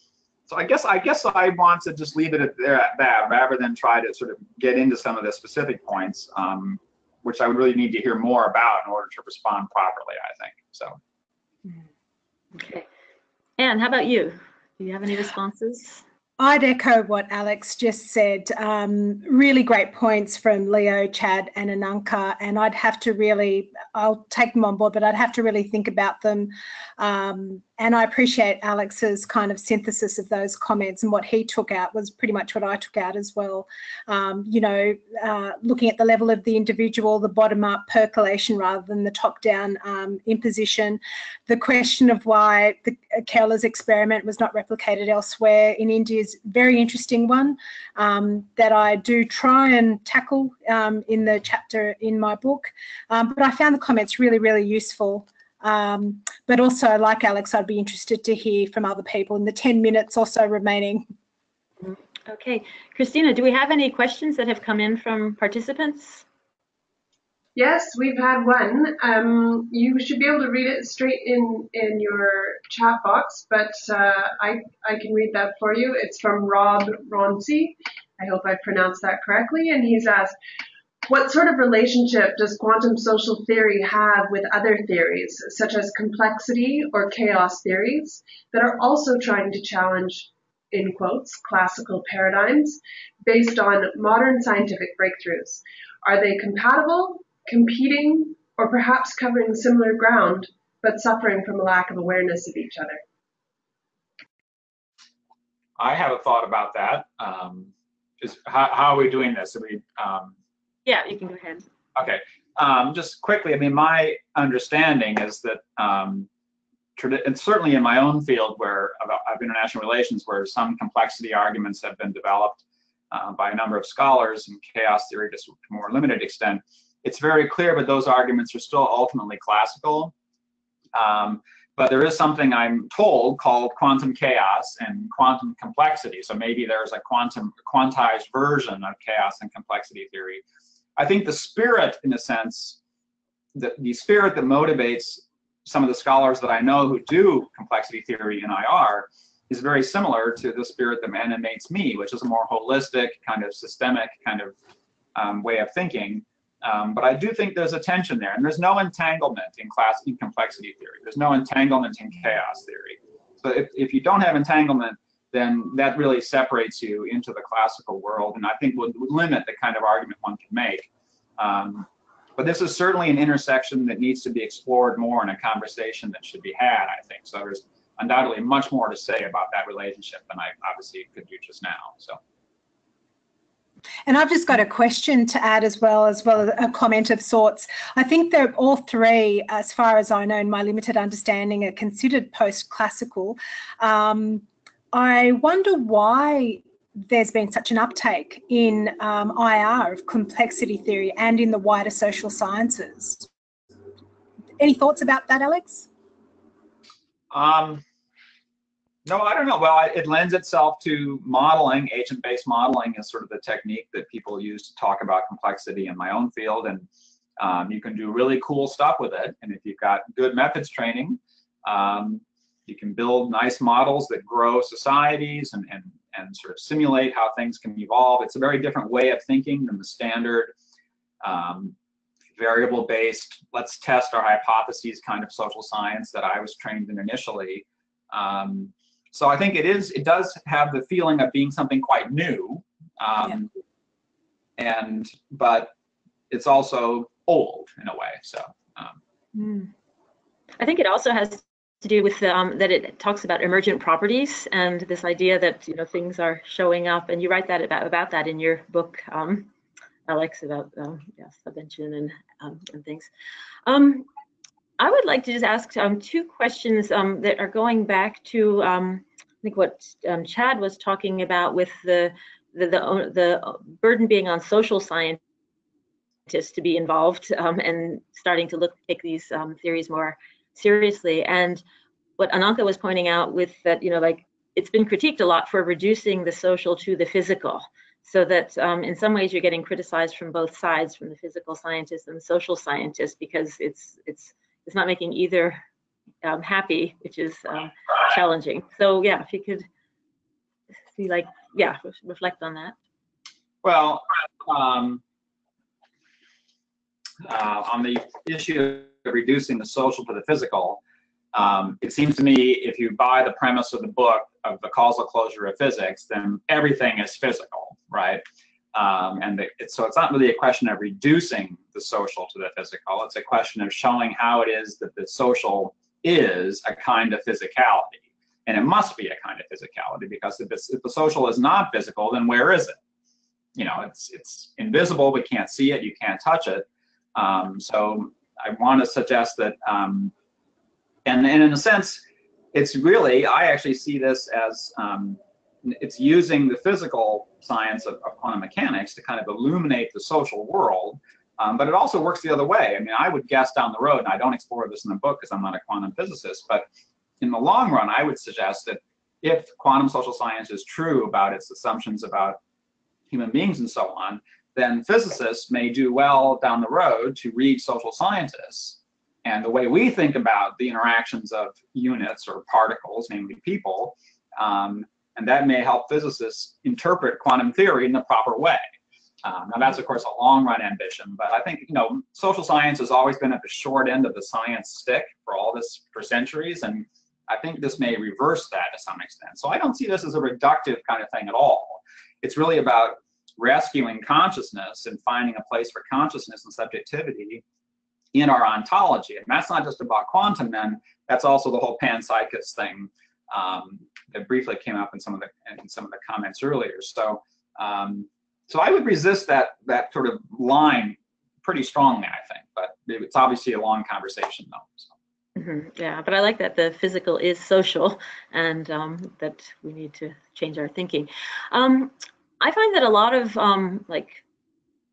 so I guess I guess I want to just leave it at that rather than try to sort of get into some of the specific points, um, which I would really need to hear more about in order to respond properly. I think so. Okay. Anne, how about you? Do you have any responses? I'd echo what Alex just said. Um, really great points from Leo, Chad, and Ananka, and I'd have to really, I'll take them on board, but I'd have to really think about them um, and I appreciate Alex's kind of synthesis of those comments and what he took out was pretty much what I took out as well. Um, you know, uh, looking at the level of the individual, the bottom up percolation rather than the top down um, imposition. The question of why the Kerala's experiment was not replicated elsewhere in India very interesting one um, that I do try and tackle um, in the chapter in my book. Um, but I found the comments really, really useful. Um, but also, like Alex, I'd be interested to hear from other people in the 10 minutes or so remaining. Okay, Christina, do we have any questions that have come in from participants? Yes, we've had one. Um, you should be able to read it straight in, in your chat box, but uh, I, I can read that for you. It's from Rob Ronci. I hope I pronounced that correctly. And he's asked, what sort of relationship does quantum social theory have with other theories, such as complexity or chaos theories, that are also trying to challenge, in quotes, classical paradigms based on modern scientific breakthroughs? Are they compatible, competing, or perhaps covering similar ground, but suffering from a lack of awareness of each other? I have a thought about that. Um, is how, how, are we doing this? Are we um, yeah, you can go ahead. Okay. Um, just quickly, I mean, my understanding is that, um, and certainly in my own field where of, of, international relations, where some complexity arguments have been developed uh, by a number of scholars and chaos theory to a more limited extent, it's very clear, but those arguments are still ultimately classical. Um, but there is something I'm told called quantum chaos and quantum complexity. So maybe there's a quantum quantized version of chaos and complexity theory. I think the spirit, in a sense, the, the spirit that motivates some of the scholars that I know who do complexity theory in IR is very similar to the spirit that animates me, which is a more holistic, kind of systemic kind of um, way of thinking. Um, but I do think there's a tension there, and there's no entanglement in class in complexity theory. There's no entanglement in chaos theory. So if, if you don't have entanglement, then that really separates you into the classical world, and I think would, would limit the kind of argument one can make. Um, but this is certainly an intersection that needs to be explored more in a conversation that should be had, I think. So there's undoubtedly much more to say about that relationship than I obviously could do just now. So. And I've just got a question to add as well, as well as a comment of sorts. I think that all three, as far as I know, in my limited understanding, are considered post-classical. Um, I wonder why there's been such an uptake in um, IR of complexity theory and in the wider social sciences. Any thoughts about that, Alex? Um, no, I don't know. Well, it lends itself to modeling. Agent-based modeling is sort of the technique that people use to talk about complexity in my own field, and um, you can do really cool stuff with it. And if you've got good methods training, um, you can build nice models that grow societies and, and, and sort of simulate how things can evolve. It's a very different way of thinking than the standard um, variable-based, let's test our hypotheses kind of social science that I was trained in initially. Um, so I think it is, it does have the feeling of being something quite new. Um, yeah. And, but it's also old in a way, so. Um. Mm. I think it also has to do with um, that it talks about emergent properties and this idea that you know things are showing up and you write that about about that in your book um, Alex about um, yeah, supervenience and um, and things. I would like to just ask um, two questions um, that are going back to um, I think what um, Chad was talking about with the the, the, the burden being on social scientists to be involved um, and starting to look take these um, theories more seriously. And what Ananka was pointing out with that, you know, like it's been critiqued a lot for reducing the social to the physical so that um, in some ways you're getting criticized from both sides, from the physical scientists and the social scientists, because it's it's it's not making either um, happy, which is um, challenging. So yeah, if you could see like, yeah, reflect on that. Well, um, uh, on the issue of reducing the social to the physical, um, it seems to me if you buy the premise of the book of the causal closure of physics, then everything is physical, right? Um, and the, so it's not really a question of reducing the social to the physical. It's a question of showing how it is that the social is a kind of physicality. And it must be a kind of physicality because if, if the social is not physical, then where is it? You know, it's, it's invisible, we can't see it, you can't touch it. Um, so I want to suggest that, um, and, and in a sense, it's really, I actually see this as um, it's using the physical science of, of, quantum mechanics to kind of illuminate the social world. Um, but it also works the other way. I mean, I would guess down the road, and I don't explore this in the book because I'm not a quantum physicist, but in the long run, I would suggest that if quantum social science is true about its assumptions about human beings and so on, then physicists may do well down the road to read social scientists. And the way we think about the interactions of units or particles, namely people, um, and that may help physicists interpret quantum theory in the proper way. Um, now that's of course a long run ambition, but I think you know social science has always been at the short end of the science stick for all this for centuries, and I think this may reverse that to some extent. So I don't see this as a reductive kind of thing at all. It's really about rescuing consciousness and finding a place for consciousness and subjectivity in our ontology. And that's not just about quantum then, that's also the whole panpsychist thing um, that briefly came up in some of the in some of the comments earlier. So um, so I would resist that that sort of line pretty strongly, I think. But it's obviously a long conversation, though. So. Mm -hmm. Yeah, but I like that the physical is social and um, that we need to change our thinking. Um, I find that a lot of um, like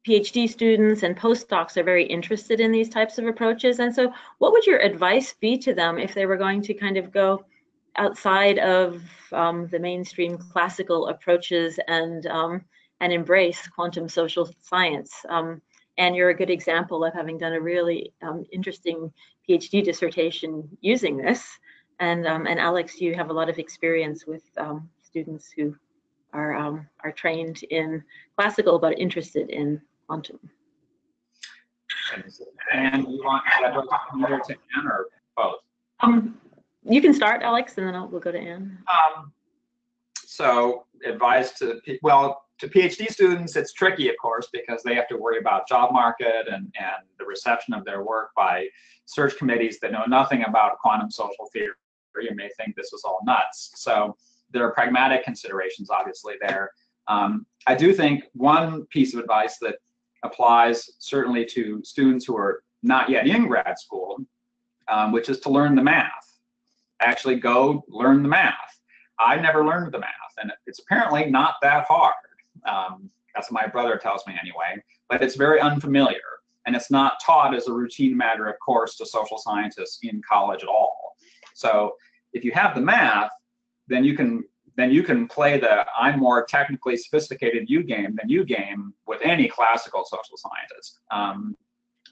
PhD students and postdocs are very interested in these types of approaches. And so what would your advice be to them if they were going to kind of go outside of um, the mainstream classical approaches and um, and embrace quantum social science. Um, and you're a good example of having done a really um, interesting PhD dissertation using this. And um, and Alex, you have a lot of experience with um, students who are are trained in classical but interested in quantum. And you want to to Anne or both? Um, you can start, Alex, and then I'll, we'll go to Anne. Um, so advice to, well, to PhD students, it's tricky, of course, because they have to worry about job market and, and the reception of their work by search committees that know nothing about quantum social theory and may think this is all nuts. So there are pragmatic considerations, obviously, there. Um, I do think one piece of advice that applies certainly to students who are not yet in grad school, um, which is to learn the math actually go learn the math. I never learned the math, and it's apparently not that hard. Um, that's what my brother tells me anyway, but it's very unfamiliar, and it's not taught as a routine matter of course to social scientists in college at all. So if you have the math, then you can then you can play the I'm more technically sophisticated you game than you game with any classical social scientist. Um,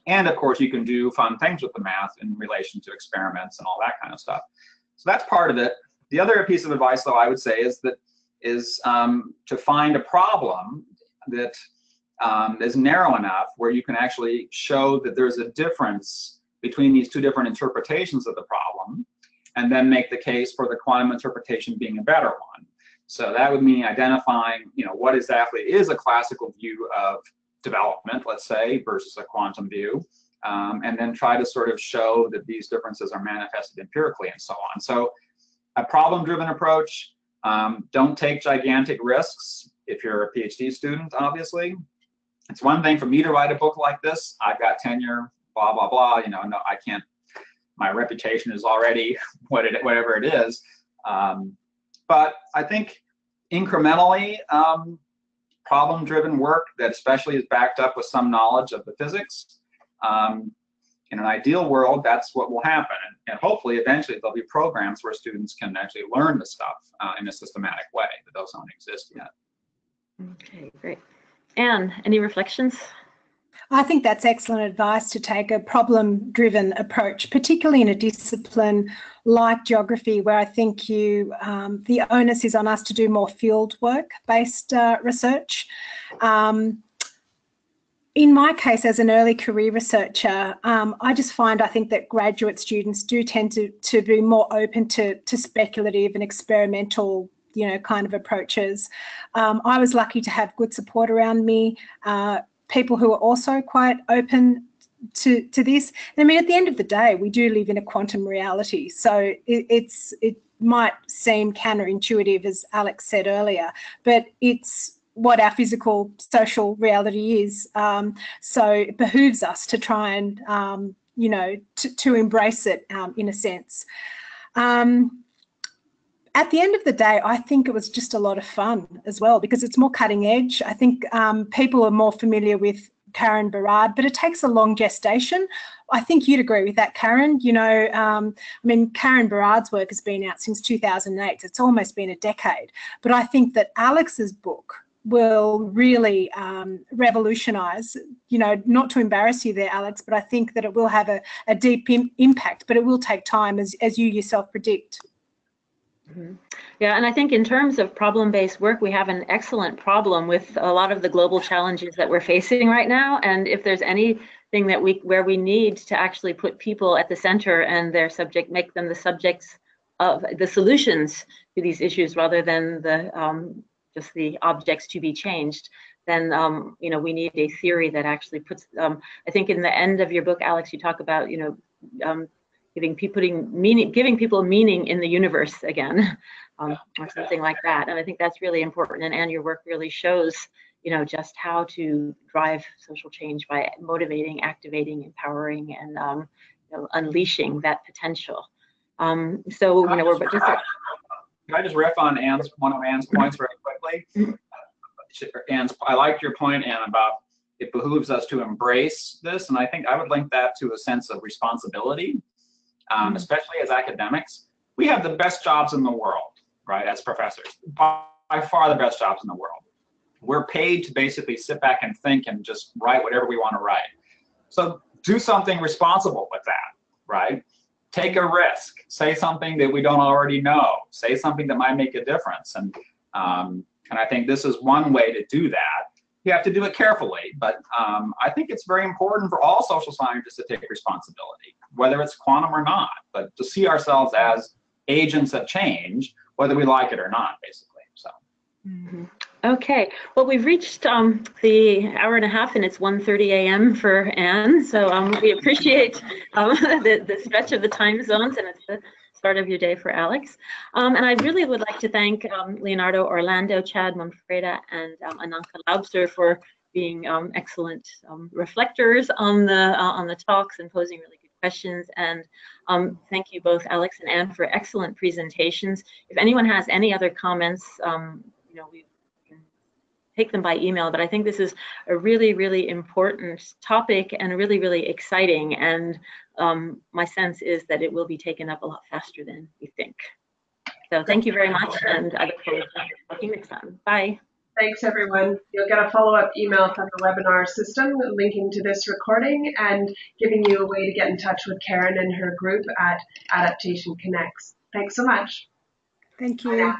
and of course, you can do fun things with the math in relation to experiments and all that kind of stuff. So that's part of it. The other piece of advice, though, I would say is that is um, to find a problem that um, is narrow enough where you can actually show that there's a difference between these two different interpretations of the problem, and then make the case for the quantum interpretation being a better one. So that would mean identifying, you know, what exactly is a classical view of development, let's say, versus a quantum view, um, and then try to sort of show that these differences are manifested empirically and so on. So a problem-driven approach, um, don't take gigantic risks if you're a PhD student, obviously. It's one thing for me to write a book like this. I've got tenure, blah, blah, blah, you know, no, I can't, my reputation is already what it, whatever it is. Um, but I think incrementally, um, problem-driven work that especially is backed up with some knowledge of the physics um, in an ideal world, that's what will happen. And, and, hopefully, eventually, there'll be programs where students can actually learn the stuff uh, in a systematic way, but those don't exist yet. Okay, great. Anne, any reflections? I think that's excellent advice to take a problem driven approach, particularly in a discipline like geography, where I think you um, the onus is on us to do more field work based uh, research. Um, in my case, as an early career researcher, um, I just find I think that graduate students do tend to, to be more open to, to speculative and experimental you know, kind of approaches. Um, I was lucky to have good support around me, uh, people who are also quite open to, to this. And I mean, at the end of the day, we do live in a quantum reality. So it, it's, it might seem counterintuitive, as Alex said earlier, but it's what our physical social reality is. Um, so it behooves us to try and, um, you know, to, embrace it um, in a sense. Um, at the end of the day, I think it was just a lot of fun as well because it's more cutting edge. I think um, people are more familiar with Karen Barad, but it takes a long gestation. I think you'd agree with that, Karen. You know, um, I mean, Karen Barad's work has been out since 2008. So it's almost been a decade. But I think that Alex's book will really um, revolutionize, you know, not to embarrass you there, Alex, but I think that it will have a, a deep Im impact, but it will take time as, as you yourself predict. Mm -hmm. Yeah, and I think in terms of problem-based work, we have an excellent problem with a lot of the global challenges that we're facing right now. And if there's anything that we where we need to actually put people at the center and their subject, make them the subjects of the solutions to these issues rather than the um, just the objects to be changed, then um, you know we need a theory that actually puts. Um, I think in the end of your book, Alex, you talk about you know um, giving people putting meaning, giving people meaning in the universe again, um, or something like that. And I think that's really important. And, and your work really shows you know, just how to drive social change by motivating, activating, empowering, and um, you know, unleashing that potential. Um, so, you know, we're just. Can I just riff on Anne's one of Anne's points very quickly? Anne's, I liked your point, Anne, about it behooves us to embrace this, and I think I would link that to a sense of responsibility, um, Mm-hmm. especially as academics. We have the best jobs in the world, right, as professors, by, by far the best jobs in the world. We're paid to basically sit back and think and just write whatever we want to write. So do something responsible with that, right? Take a risk. Say something that we don't already know. Say something that might make a difference. And um, and I think this is one way to do that. You have to do it carefully, but um, I think it's very important for all social scientists to take responsibility, whether it's quantum or not, but to see ourselves as agents of change, whether we like it or not, basically. So. Mm-hmm. Okay, well, we've reached um, the hour and a half, and it's 1.30 a.m. for Anne, so um, we appreciate um, the, the stretch of the time zones, and it's the start of your day for Alex. Um, and I really would like to thank um, Leonardo Orlando, Chad Manfreda, and um, Ananka Laubser for being excellent reflectors on the uh, on the talks and posing really good questions. And um, thank you both, Alex and Anne, for excellent presentations. If anyone has any other comments, um, you know, we take them by email. But I think this is a really, really important topic and really, really exciting. And um, my sense is that it will be taken up a lot faster than we think. So thank you very much, and I look forward to talking next time. Bye. Thanks, everyone. You'll get a follow-up email from the webinar system linking to this recording and giving you a way to get in touch with Karen and her group at Adaptation Connects. Thanks so much. Thank Bye you. now.